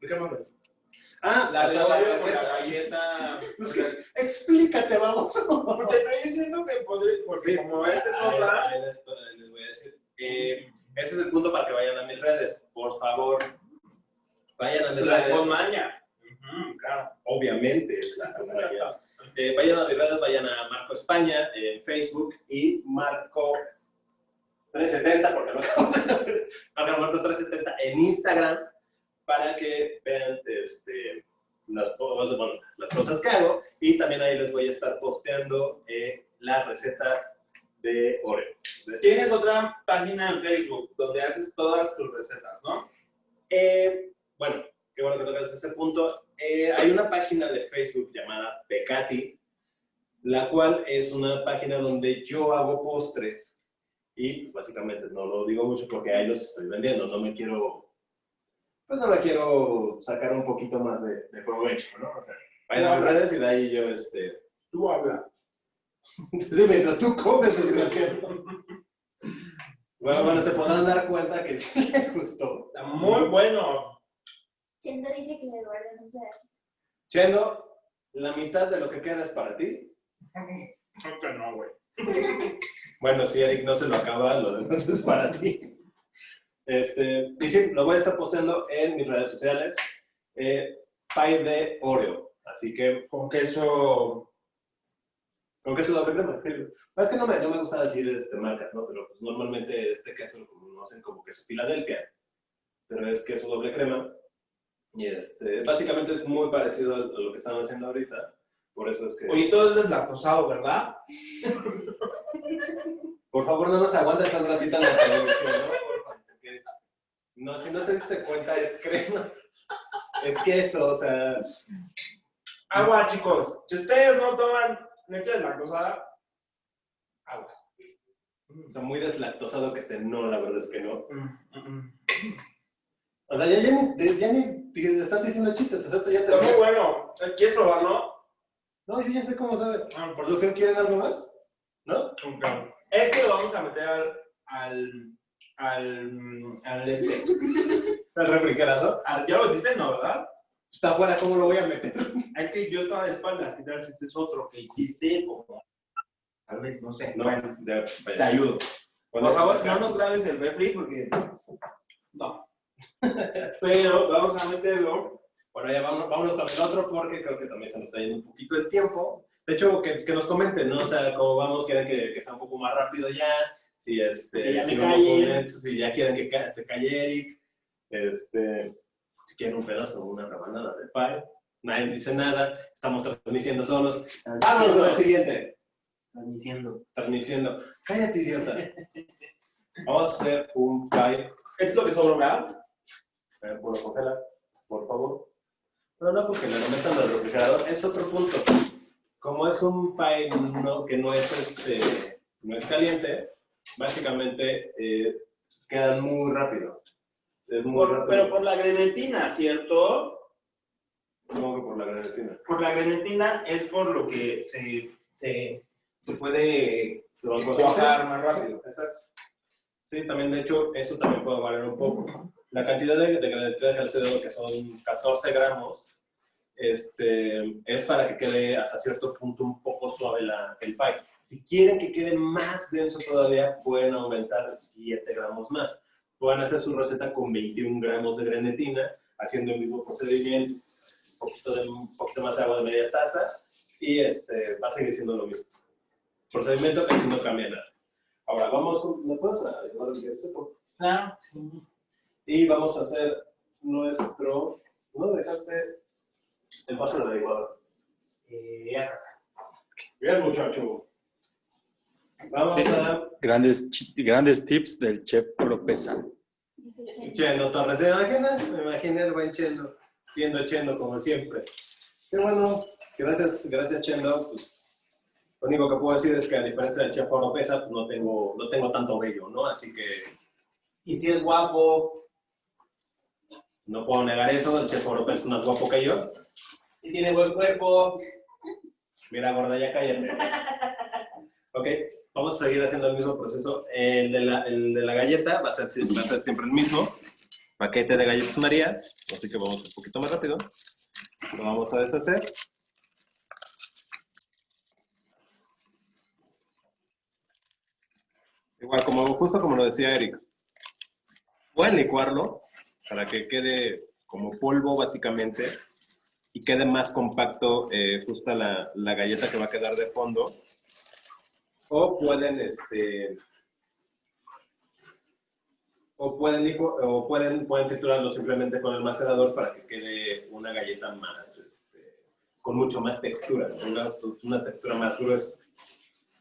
¿De qué mames? Ah,
La
o
de
sea,
Oreo con
receta.
la galleta.
Es que, explícate, vamos.
Porque estoy diciendo que podría, porque
Sí.
como este es otra.
ahí les, voy a decir. Eh, ese es el punto para que vayan a mis redes. Por favor, vayan a mis
La de
redes.
Posmania. Ujú, claro.
Obviamente. Eh, vayan a mis redes, vayan a Marco España en Facebook y Marco 370, porque no Marco Marco 370 en Instagram para que vean este, las, cosas- bueno, las cosas que hago y también ahí les voy a estar posteando eh, la receta de Oreo.
Tienes otra página en Facebook donde haces todas tus recetas, ¿no?
Eh, bueno, qué bueno que tocas ese punto. Eh, hay una página de Facebook llamada Pecati, la cual es una página donde yo hago postres y pues, básicamente no lo digo mucho porque ahí los estoy vendiendo, no me quiero, pues no me quiero sacar un poquito más de, de provecho, ¿no? O sea, vayan a las redes y de ahí yo, este,
Tú habla.
sí, mientras tú comes, desgraciado. Bueno, bueno, se podrán dar cuenta que sí le gustó.
Está muy bueno.
Chendo dice que me guardan un pedazo.
Chendo, la mitad de lo que queda es para ti.
Creo que no, güey.
Bueno, si Eric no se lo acaba, lo demás es para ti. Este, y sí, lo voy a estar posteando en mis redes sociales. Eh, pie de Oreo. Así que,
Con queso.
con queso doble crema. Es que no me, no me gusta decir este, marcas, ¿no? Pero pues, normalmente este queso lo conocen como queso Filadelfia. Pero es queso doble crema. Y este, básicamente es muy parecido a lo que están haciendo ahorita. Por eso es que...
Oye, todo es deslactosado, ¿verdad?
Por favor, no nos aguantes tan ratita en la televisión, ¿no? Porque no, si no te diste cuenta, es crema. Es queso, o sea.
Agua, chicos. Si ustedes no toman leche deslactosada, aguas.
O sea, muy deslactosado que esté. No, la verdad es que no.
Mm, mm, mm.
O sea, ya, ya, ni, ya ni te estás diciendo chistes. O sea, eso ya te...
Está muy bueno. ¿Quieres probarlo?
No, yo ya sé cómo sabe. ¿Producción quieren algo más? ¿No?
Ok. Este lo vamos a meter al. al. al. al este.
¿El refrigerador?
al- ¿Ya lo dices, no, verdad?
Está afuera, ¿cómo lo voy a meter?
Es que yo estaba de espaldas. ¿Qué tal si este es otro que hiciste? Como. Tal vez, no sé. Bueno,
ya,
te ayudo. Por favor, no nos grabes el refri porque. No. Pero vamos a meterlo.
Bueno, ya vámonos, vámonos con el otro porque creo que también se nos está yendo un poquito el tiempo. De hecho, que, que nos comenten, ¿no? O sea, cómo vamos, quieren que, que sea un poco más rápido ya. Si, este,
ya
si, si ya quieren que ca- se calle Eric. Este, si quieren un pedazo o una rebanada de pie. Nadie dice nada. Estamos transmitiendo solos. Vámonos con el siguiente.
Transmitiendo.
Transmitiendo. Cállate, idiota. Vamos a hacer un pie.
Esto es lo que sobró, ¿verdad?
¿Puedo congelar? Por favor. No, no, porque me lo metan al refrigerador. Es otro punto. Como es un pie no- que no es, este, no es caliente, básicamente eh, quedan muy rápido. Muy
Por-
rápido.
pero por la grenetina, ¿cierto?
¿Cómo que por la grenetina?
Por la grenetina es por lo que se, se, se puede
¿Se van a
cuajar más rápido.
Exacto. Sí, también, de hecho, eso también puede variar un poco. La cantidad de, de grenetina que les he dado, que son 14 gramos, este, es para que quede hasta cierto punto un poco suave la, el pie. Si quieren que quede más denso todavía, pueden aumentar 7 gramos más. Pueden hacer su receta con 21 gramos de grenetina, haciendo el mismo procedimiento, un poquito, de, un poquito más de agua de media taza, y este, va a seguir siendo lo mismo. Procedimiento que si no cambia nada. Ahora, vamos, ¿me puedes ayudar a este?
Ah, sí.
Y vamos a hacer nuestro... ¿No dejaste el vaso de la licuadora?
Eh, ya.
Bien, muchacho. Vamos a...
Grandes, grandes tips del chef Oropesa.
Chendo Torres, ¿se imaginan? Me imaginé el buen Chendo, siendo Chendo como siempre. Qué bueno, gracias, gracias Chendo. Pues, lo único que puedo decir es que a diferencia del chef Oropesa, pues no tengo, no tengo tanto vello, ¿no? Así que
Y si es guapo,
no puedo negar eso, el chef Oropesa es más guapo que yo.
y tiene buen cuerpo.
Mira, gorda, ya cállate. Ok, vamos a seguir haciendo el mismo proceso. El de la, el de la galleta va a, ser, va a ser siempre el mismo. Paquete de galletas marías, así que vamos un poquito más rápido. Lo vamos a deshacer. Igual, como, justo como lo decía Eric. Pueden licuarlo para que quede como polvo básicamente y quede más compacto eh, justa la, la galleta que va a quedar de fondo. O pueden, este, o pueden, o pueden, pueden triturarlo simplemente con el macerador para que quede una galleta más, este, con mucho más textura, una, una textura más gruesa.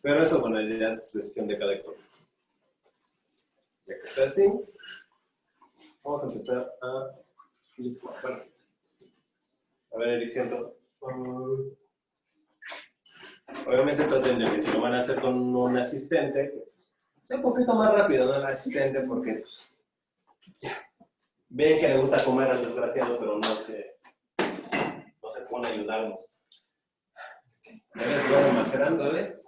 Pero eso, bueno, ya es decisión de cada quien. Ya que está así, vamos a empezar a a ver, Eric, siento. Mm. Obviamente traten de que si lo van a hacer con un asistente, pues, un poquito más rápido, ¿no? El asistente, porque pues, ven que le gusta comer al desgraciado, pero no se, pone a ayudarnos. ¿Ves? Bueno, macerando, ¿ves?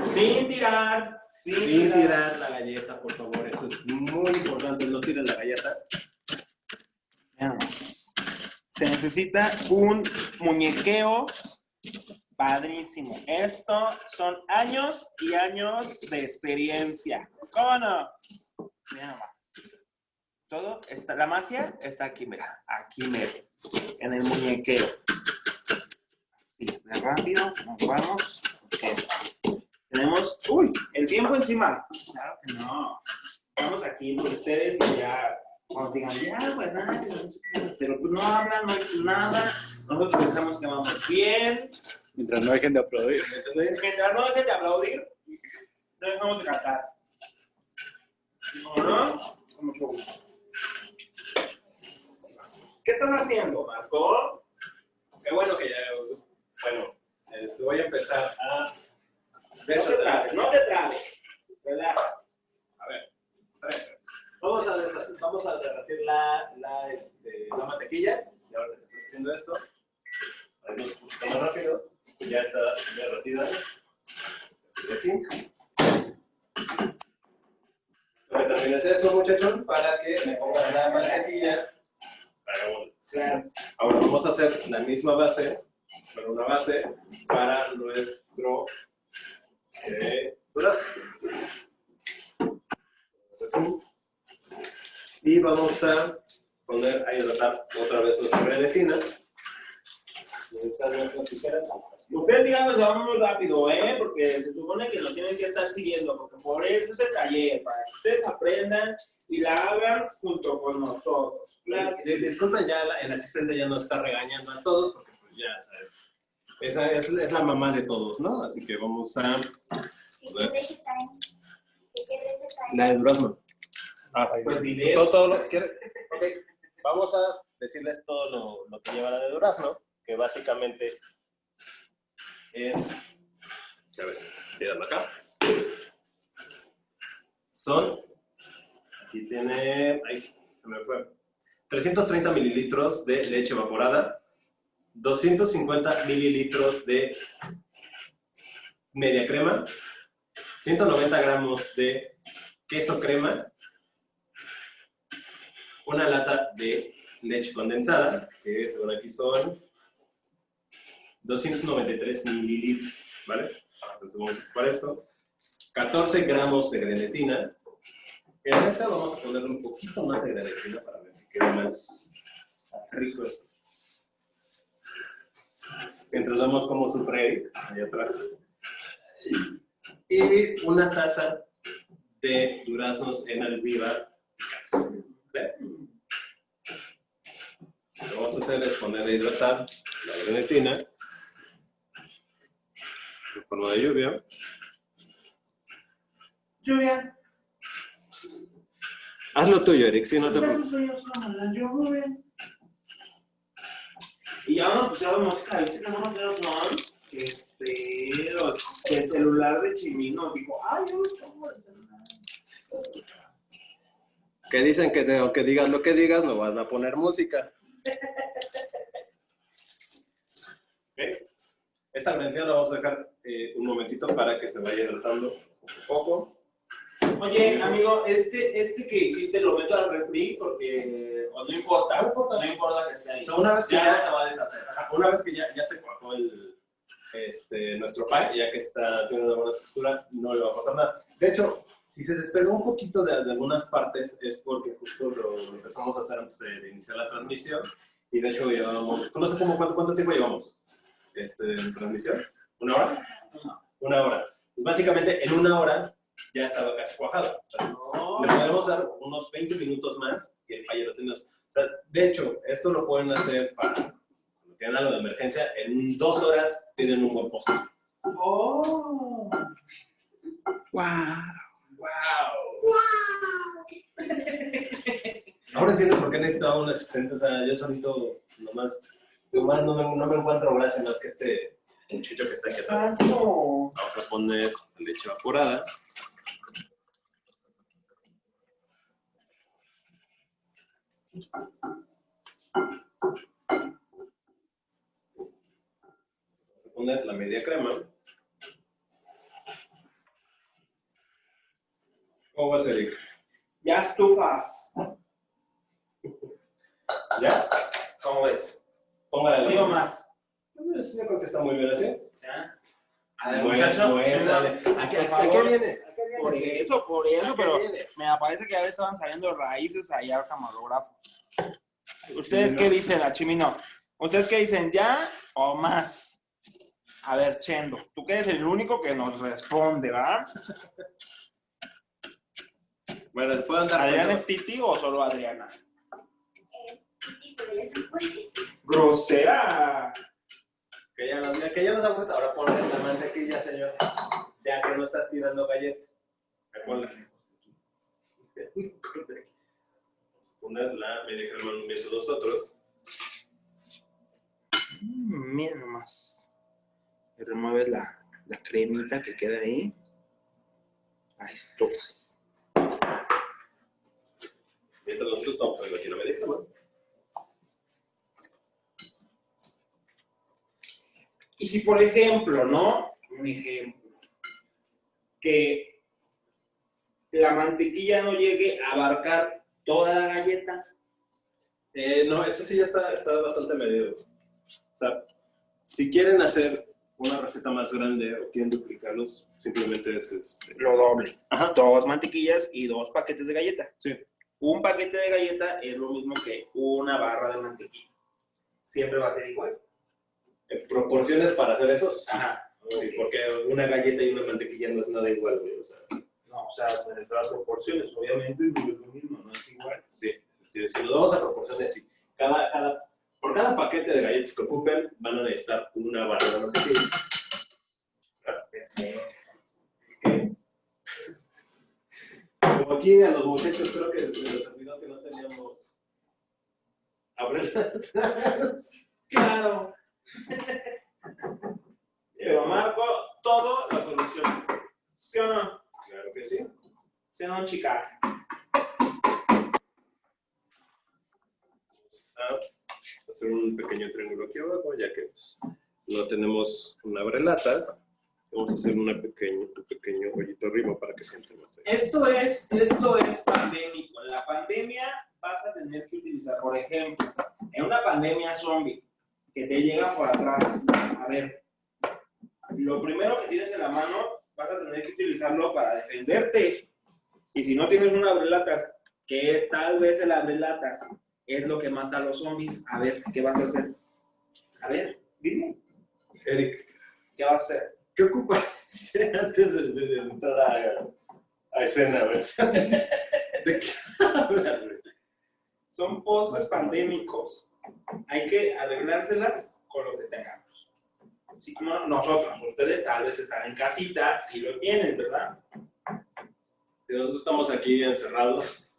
Sin tirar. Sin,
Sin tirar la galleta, por favor. Eso es muy importante, no tiren la galleta.
Se necesita un muñequeo padrísimo. Esto son años y años de experiencia. ¿Cómo no? Vean nomás. Todo está, la magia está aquí, mira, aquí medio, en el muñequeo. Sí, de rápido, nos vamos. Ok. Tenemos, uy, el tiempo encima. Claro que no. Estamos aquí por ustedes y ya, cuando digan, ya, pues nada, pero tú no hablan, no dices nada. Nosotros pensamos que vamos bien.
Mientras no dejen de aplaudir.
Mientras no dejen de aplaudir, no dejamos de cantar. ¿No? ¿No? Con mucho gusto. ¿Qué están haciendo, Marco?
Qué bueno que ya. Bueno, este, voy a empezar a.
No te trabes, no te trabes. Relaja.
A ver. Vamos a, deshacer- vamos a derretir la, la, este, la mantequilla. Y ahora que estás haciendo esto, un poquito más rápido, ya está derretida. De aquí. Lo que también es eso, muchachos, para que me pongan la mantequilla. Ahora vamos a hacer la misma base, pero una base para nuestro. Y vamos a poner a hidratar otra vez nuestra grenetina. ¿Dónde están nuestras tijeras?
Ustedes que vamos muy rápido, ¿eh? Porque se supone que nos tienen que estar siguiendo, porque por eso es el taller, para que ustedes aprendan y la hagan junto con nosotros. Claro que sí.
Disculpen, ya la- el asistente ya nos está regañando a todos, porque pues ya sabes. Esa es, es la mamá de todos, ¿no? Así que vamos a. La de durazno.
Pues diré
Todo, todo lo, ¿quiere? Ok, vamos a decirles todo lo, lo que lleva la de durazno, que básicamente es, a ver, míralo acá. Son, aquí tiene, ahí se me fue, 330 mililitros de leche evaporada, 250 mililitros de media crema, 190 gramos de queso crema, una lata de leche condensada, que según aquí son 293 mililitros, ¿vale? Entonces vamos a ocupar esto. 14 gramos de grenetina. En esta vamos a ponerle un poquito más de grenetina para ver si queda más rico esto. Mientras vemos cómo sufre Eric, allá atrás. Y una taza de duraznos en almíbar ¿Ve? Lo que vamos a hacer es poner a hidratar la grenetina en forma de lluvia.
Lluvia.
Haz lo tuyo, Eric, si no te preocupes.
Y ya escuchar la música, ¿viste que vamos a hacer un Este, los- el celular de Chimino dijo, ay, yo no tomo el celular.
Que dicen que aunque digas lo que digas, no van a poner música. Ok. Esta grenetina la vamos a dejar eh, un momentito para que se vaya hidratando poco poco.
Oye, amigo, este, este que hiciste lo meto al refri porque no importa,
No importa.
no importa que esté ahí.
O sea, una vez que
ya,
ya-
se va a deshacer.
Una vez que ya, ya se cuajó el, este, nuestro pie, ya que está, tiene una buena textura, no le va a pasar nada. De hecho, si se despegó un poquito de, de algunas partes, es porque justo lo, empezamos a hacer antes de, iniciar la transmisión. Y de hecho, llevamos, no sé cómo, cuánto, cuánto tiempo llevamos este, en transmisión. ¿Una hora? Una hora. Pues básicamente, en una hora ya estaba casi cuajado. O sea,
No.
le podemos dar unos 20 minutos más y el fallo lo tenemos. O sea, De hecho, esto lo pueden hacer para cuando tienen algo de emergencia. En dos horas tienen un buen postre.
Oh.
¡Wow!
Wow.
Ahora entiendo por qué necesitaba un asistente. O sea, yo solito nomás, nomás no, me, no me encuentro gracia más que este muchacho que está aquí atrás.
Santo.
Vamos a poner leche evaporada. Vamos a poner la media crema. ¿Cómo va a ser, Eric?
Ya estufas.
¿Ya?
¿Cómo ves?
Póngala
¿Sí o más?
Yo creo que está muy bien así.
¿Ya? A ver,
Muestra,
muchacho. Chema,
¿A qué, a qué vienes? ¿A?
Por eso, por eso,
¿A
pero me parece que ya estaban saliendo raíces allá al camarógrafo. ¿Ustedes qué dicen, Achimino? ¿Ustedes qué dicen, ya o más? A ver, Chendo, tú que eres el único que nos responde, ¿verdad?
Bueno, ¿te pueden dar
¿Adriana es Titi o solo Adriana?
Es Titi, pero ya se fue.
¡Grosera!
Que ya, nos, que ya nos damos, ahora ponle la mantequilla, señor. Ya que no estás tirando galletas. Recuerda. Vamos a poner la media crema entre nosotros.
Mm, Mira nomás. Remueve la, la cremita que queda ahí. a estufas.
Mientras nosotros estamos poniendo aquí la medida, ¿no?
Y si, por ejemplo, ¿no? Un ejemplo. Que la mantequilla no llegue a abarcar toda la galleta.
Eh, no, eso sí ya está, está bastante medido. O sea, si quieren hacer una receta más grande o quieren duplicarlos, simplemente es este.
Lo doble.
Ajá.
Dos mantequillas y dos paquetes de galleta.
Sí.
Un paquete de galleta es lo mismo que una barra de mantequilla. Siempre va a ser igual.
En proporciones para hacer eso, sí.
Ajá.
Sí, porque una galleta y una mantequilla no es nada igual, güey. O sea,
o sea, las proporciones, obviamente no es lo mismo, no es igual.
sí, sí, si lo vamos a proporciones, sí. Cada, cada, por cada paquete de galletas que ocupen, van a necesitar una barra de mantequilla. Como aquí a los muchachos creo que se les olvidó que no teníamos abrelas.
Claro. Pero marco todo la solución. ¿Sí o no?
Claro que sí.
¿Sí o no, chica?
a hacer un pequeño triángulo aquí abajo, ya que no tenemos un abrelatas. Vamos a hacer una pequeño, un pequeño hoyito arriba para que gente más.
Esto es, esto es pandémico. En la pandemia vas a tener que utilizar, por ejemplo, en una pandemia zombie, que te llega por atrás. A ver, lo primero que tienes en la mano, vas a tener que utilizarlo para defenderte. Y si no tienes un abrelatas, que tal vez el abrelatas es lo que mata a los zombies, a ver, ¿qué vas a hacer? A ver, dime,
Eric,
¿qué vas a hacer?
¿qué ocupas antes de, de entrar a, a escena? ¿De qué hablas, güey?
Son postres pandémicos. Hay que arreglárselas con lo que tengamos. Así como nosotros, ustedes tal vez están en casita, si lo tienen, ¿verdad?
Si Nosotros estamos aquí encerrados,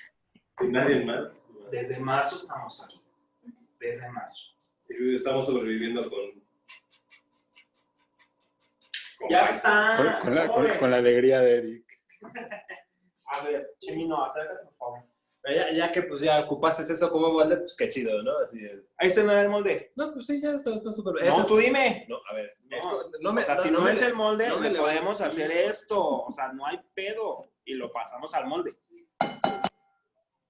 sin nadie más.
Desde marzo estamos aquí. Desde marzo.
Y estamos sobreviviendo con... con
Ya
paz.
está.
Con, con la,
¿cómo
con- la alegría de Eric.
A ver, Chimino, acércate, por favor.
Ya, ya que pues ya ocupaste eso como molde, pues qué chido, ¿no? Así es.
Ahí está no era el molde.
No, pues sí, ya está, está súper.
No,
Eso es-
tú dime.
No, a ver,
No.
es no me,
o sea,
no-
si
no
no, es el molde,
no me
le podemos hacer esto. O sea, no hay pedo. Y lo pasamos al molde.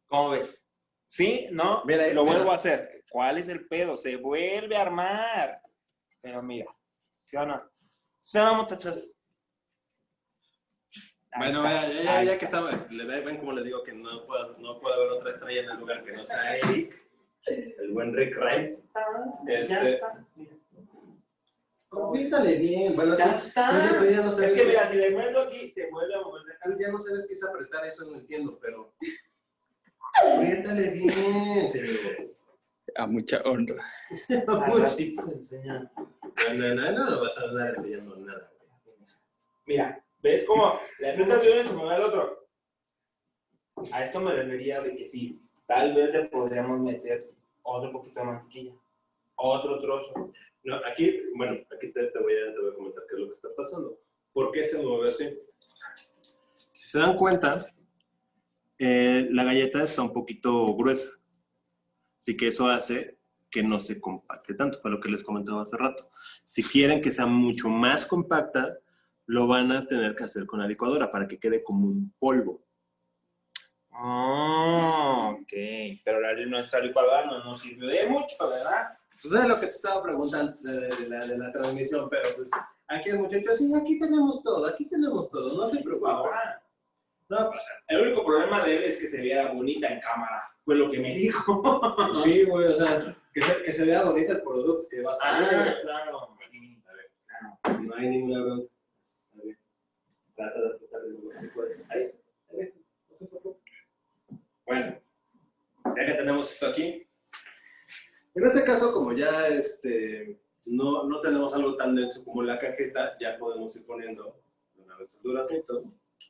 ¿Cómo ves? ¿Sí? ¿No?
Mira,
lo
mira.
vuelvo a hacer. ¿Cuál es el pedo? Se vuelve a armar. Pero mira, ¿sí o no? ¿Sí o no, muchachos?
Bueno, ya, ya, ya, que estamos, ven como le digo que no puedo, no puedo haber otra estrella en el lugar que no sea Eric, el buen Rick Rice.
está, ya
Este-
está. Mira.
Piénsale bien, bueno,
Ya
tú-
está.
ya- no sabes
Es que mira, si le muevo aquí, se vuelve a mover acá.
ya no sabes qué es apretar eso, no entiendo, pero apriétale bien, señor.
A mucha honra.
Enseñan.
No, no, no, no, no vas a andar enseñando nada.
Mira, ¿ves cómo le aprietas de uno y se mueve al otro? A esto me refería de que sí, tal vez le podríamos meter otro poquito de mantequilla, otro trozo.
No, aquí, bueno, aquí te, te voy a, te voy a comentar qué es lo que está pasando. ¿Por qué se mueve así? Si se dan cuenta, eh, la galleta está un poquito gruesa. Así que eso hace que no se compacte tanto, fue lo que les comentaba hace rato. Si quieren que sea mucho más compacta, lo van a tener que hacer con la licuadora para que quede como un polvo.
Ah, ok. Pero la, nuestra licuadora no nos sirvió de mucho, ¿verdad?
Pues es lo que te estaba preguntando antes de, de la, de la transmisión, pero pues aquí el muchacho así, aquí tenemos todo, aquí tenemos todo, no se preocupe. No pasa
el único problema de él es que se viera bonita en cámara. Fue lo que me dijo.
Sí, güey, o sea, que se, que se vea bonito el producto que va a salir.
Ah, claro. sí, claro.
No hay ninguna bronca. Trata de más que puedas. Ahí está, ahí está. Bueno, ya que tenemos esto aquí. En este caso, como ya este, no, no tenemos algo tan denso como la cajeta, ya podemos ir poniendo una vez el duraznito.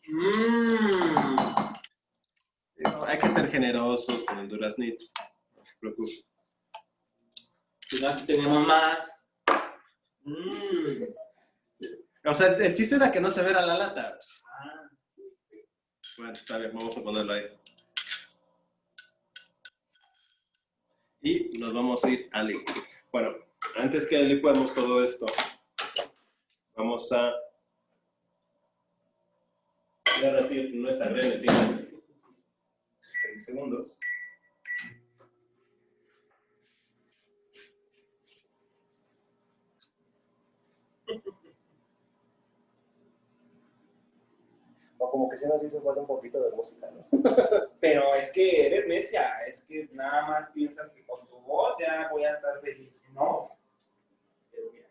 Mmm.
Hay que ser generosos con el duraznito. No se preocupe.
Si no, aquí tenemos más. Mmm.
O sea, el, chiste era que no se viera la lata.
Ah,
Bueno, está bien, vamos a ponerlo ahí. Y nos vamos a ir a licuar. Bueno, antes que licuemos todo esto, vamos a derretir nuestra grenetina en segundos. O como que sí nos hizo falta un poquito de música, ¿no?
Pero es que eres necia, es que nada más piensas que con tu voz ya voy a estar feliz. No. Pero mira,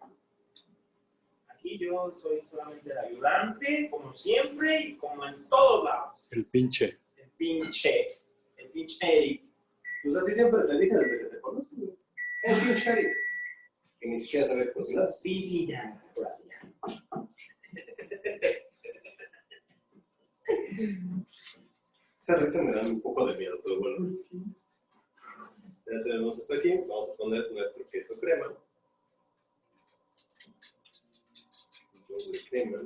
aquí yo soy solamente el ayudante, como siempre y como en todos lados.
El pinche.
El pinche, el pinche Eric.
Pues así siempre te dije desde que te conozco. El pinche Eric. Que ni siquiera sabe cocinar.
Sí, sí, ya. ya.
Esa risa me da un poco de miedo, pero bueno. Ya tenemos esto aquí. Vamos a poner nuestro queso crema. Doble crema.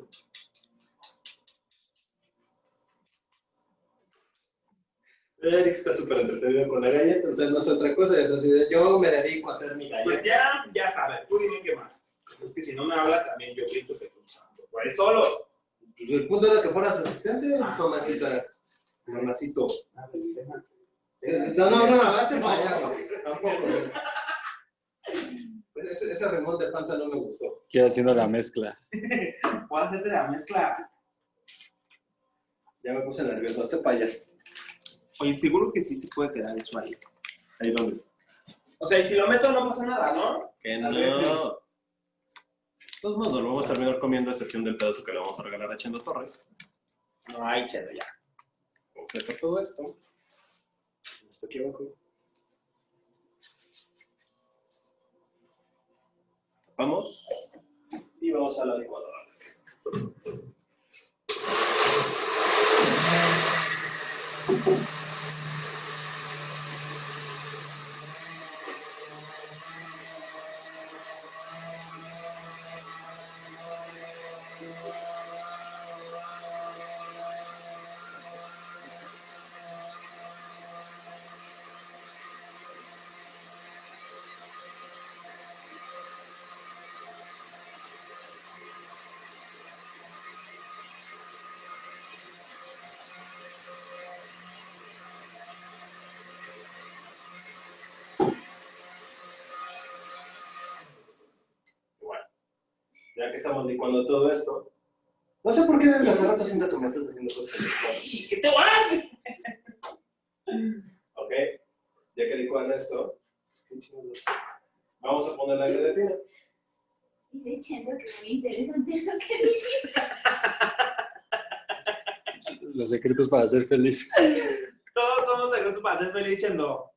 Eric está súper entretenido con la galleta, entonces no es otra cosa. Entonces yo me dedico a hacer mi
Pues
galleta.
ya, ya sabes, tú dime qué más. Es que si no me hablas también yo grito que tú solo.
Pues el punto era que fueras asistente,
Ah,
mamacita. Mamacito.
A déjame.
Eh, No, no, no, avance para allá, güey. Tampoco. Pues ese, ese remol de panza no me gustó.
Quiero haciendo la mezcla.
A hacerte la mezcla.
Ya me puse nervioso. Hazte para allá.
Oye, seguro que sí se puede quedar eso ahí.
Ahí donde.
O sea, y si lo meto no pasa nada, ¿no?
Que no. Todos modos, lo vamos a terminar comiendo a excepción del pedazo que le vamos a regalar a Chendo Torres.
No hay chedo ya.
Vamos a hacer todo esto. Esto aquí abajo. Vamos. Y vamos a la licuadora. Igual. Estamos licuando todo esto. No sé por qué desde hace rato siento que me estás haciendo cosas en los cuadros.
¿Y qué te vas?
Ok, ya que licuan esto, vamos a poner la gelatina.
Dice Chendo que muy interesante lo que dice.
Los secretos para ser feliz.
Todos somos secretos para ser feliz, Chendo.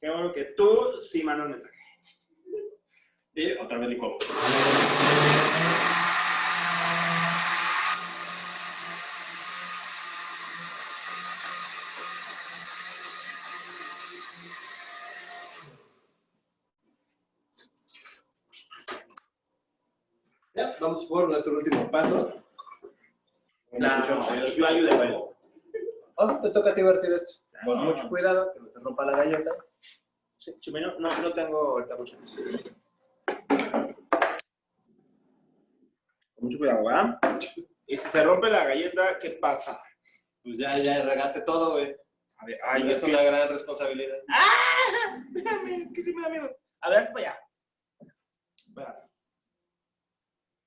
Qué bueno que tú sí mandas mensaje.
Y otra vez licuamos. Ya, vamos por nuestro último paso.
La, yo ayudo de
Oh, te toca a ti vertir esto. Con
No.
mucho cuidado, que no se rompa la galleta.
Sí, Chimeno, no, no tengo ahorita mucho. Con mucho cuidado, ¿verdad? Y si se rompe la galleta, ¿qué pasa?
Pues ya, ya regaste todo, güey.
A ver,
Ay, es
que...
una gran responsabilidad.
¡Ah! Déjame, es que sí me da miedo. A ver, hasta para allá. Espérate.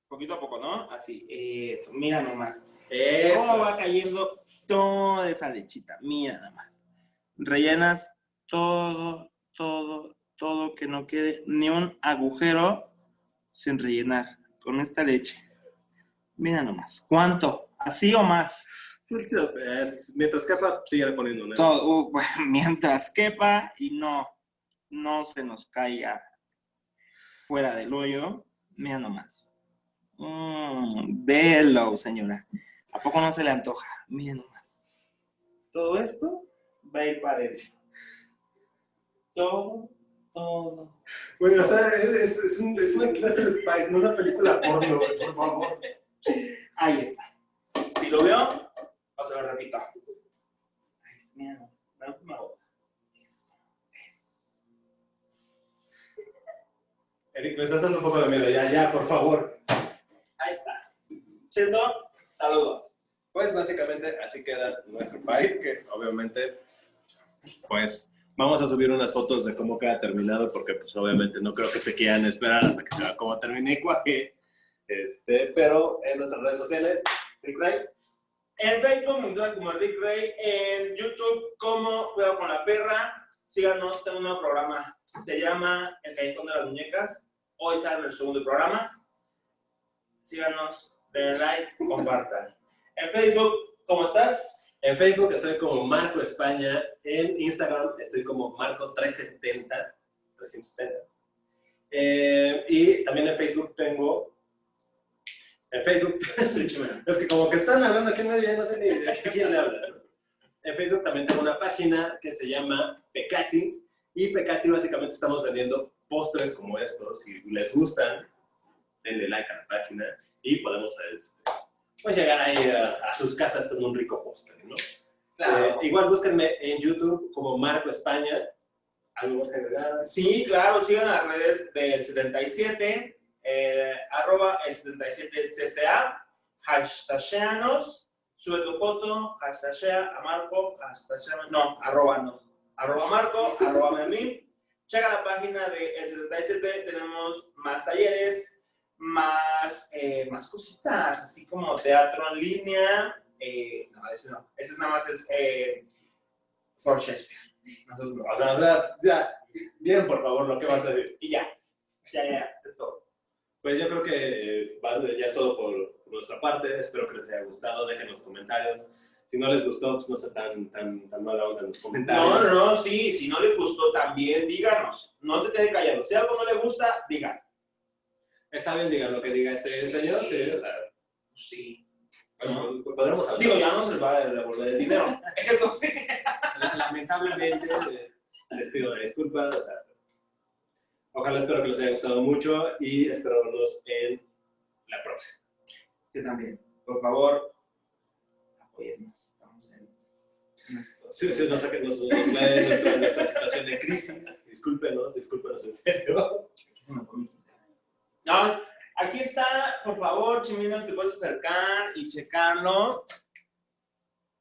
Poquito a poco, ¿no? Así, eso, mira nomás. ¿Cómo va cayendo toda esa lechita? Mira nada más. Rellenas todo, todo, todo, que no quede ni un agujero sin rellenar con esta leche. Mira nomás. ¿Cuánto? ¿Así o más?
Eh, Mientras capa, sigue poniendo, ¿no?
Todo, uh, bueno, mientras quepa y no, no se nos caiga fuera del hoyo, mira nomás. Mmm, velo, señora. ¿A poco no se le antoja? Mira nomás. Todo esto va a ir para adentro. Todo, todo.
Güey, o sea, es, es, es, un- es una clase de país, no una película porno, por favor.
Ahí está. Si lo veo, o se lo repito. Ay, Dios mío, la última gota. Eso, eso.
Eric, me estás dando un poco de miedo. Ya, ya, por favor.
Ahí está. Chendo, saludos.
Pues básicamente así queda nuestro pie, que obviamente, pues vamos a subir unas fotos de cómo queda terminado, porque pues obviamente no creo que se quieran esperar hasta que se vea cómo termine y cuaje. Este, pero en nuestras redes sociales, Rick Ray,
En Facebook me encuentran como Rick Ray, en YouTube como Cuidado con la Perra. Síganos, tengo un nuevo programa. Se llama El Callejón de las Muñecas. Hoy sale el segundo programa. Síganos, denle like, compartan. En Facebook, ¿cómo estás?
En Facebook estoy como Marco España, en Instagram estoy como Marco370, 370. Eh, y también en Facebook tengo, en Facebook, es que como que están hablando aquí en medio, ya no sé ni de quién le habla. En Facebook también tengo una página que se llama Pecati, y Pecati básicamente estamos vendiendo postres como estos, si les gustan, denle like a la página y podemos este, pues llegar ahí a, a sus casas con un rico postre, ¿no? Eh, igual búsquenme en YouTube como Marco España. ¿Algo más que agregar?
Sí, claro, sigan las redes del 77, eh, arroba el 77cca, hashtageanos, sube tu foto, hashtagea a Marco, hashtagea, no, arrobanos, arroba Marco, arroba mí. Checa la página de el 77, tenemos más talleres, más, eh, más cositas, así como teatro en línea. Eh, no, ese no, ese nada más es eh, for Shakespeare. Nosotros no.
O sea, o sea, ya, bien, por favor, lo que
Sí.
vas a decir.
Y ya, ya, ya, es todo.
Pues yo creo que eh, ya es todo por, nuestra parte. Espero que les haya gustado. Dejen los comentarios. Si no les gustó, pues no sea tan, tan, tan mala onda en los comentarios.
No, no, no, sí, si no les gustó también díganos. No se quede callado. Si algo no le gusta, digan.
Está bien, digan lo que diga este señor. Sí, o sea,
Sí.
bueno, pues podremos hablar.
Digo, ya no se les va a devolver el dinero. Sí.
La- lamentablemente eh, les pido una disculpa. o sea, ojalá espero que les haya gustado mucho y espero verlos en la próxima.
Que también. Por favor, apóyennos. Estamos en. esto.
Sí, sí, nos, nuestra, nuestra situación de crisis. Discúlpenos, discúlpenos en serio.
Aquí se me fue mi quincena. No, aquí está, por favor, Chiminos, te puedes acercar y checarlo.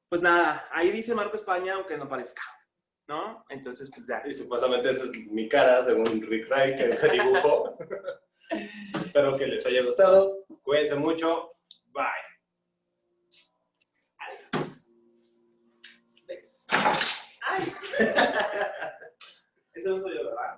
Pues nada, ahí dice Marco España, aunque no parezca, ¿no? Entonces, pues ya.
Y supuestamente esa es mi cara, según Rick Wright, que me dibujó. espero que les haya gustado. Cuídense mucho. Bye.
Adiós. Besos. Eso no soy yo, ¿verdad?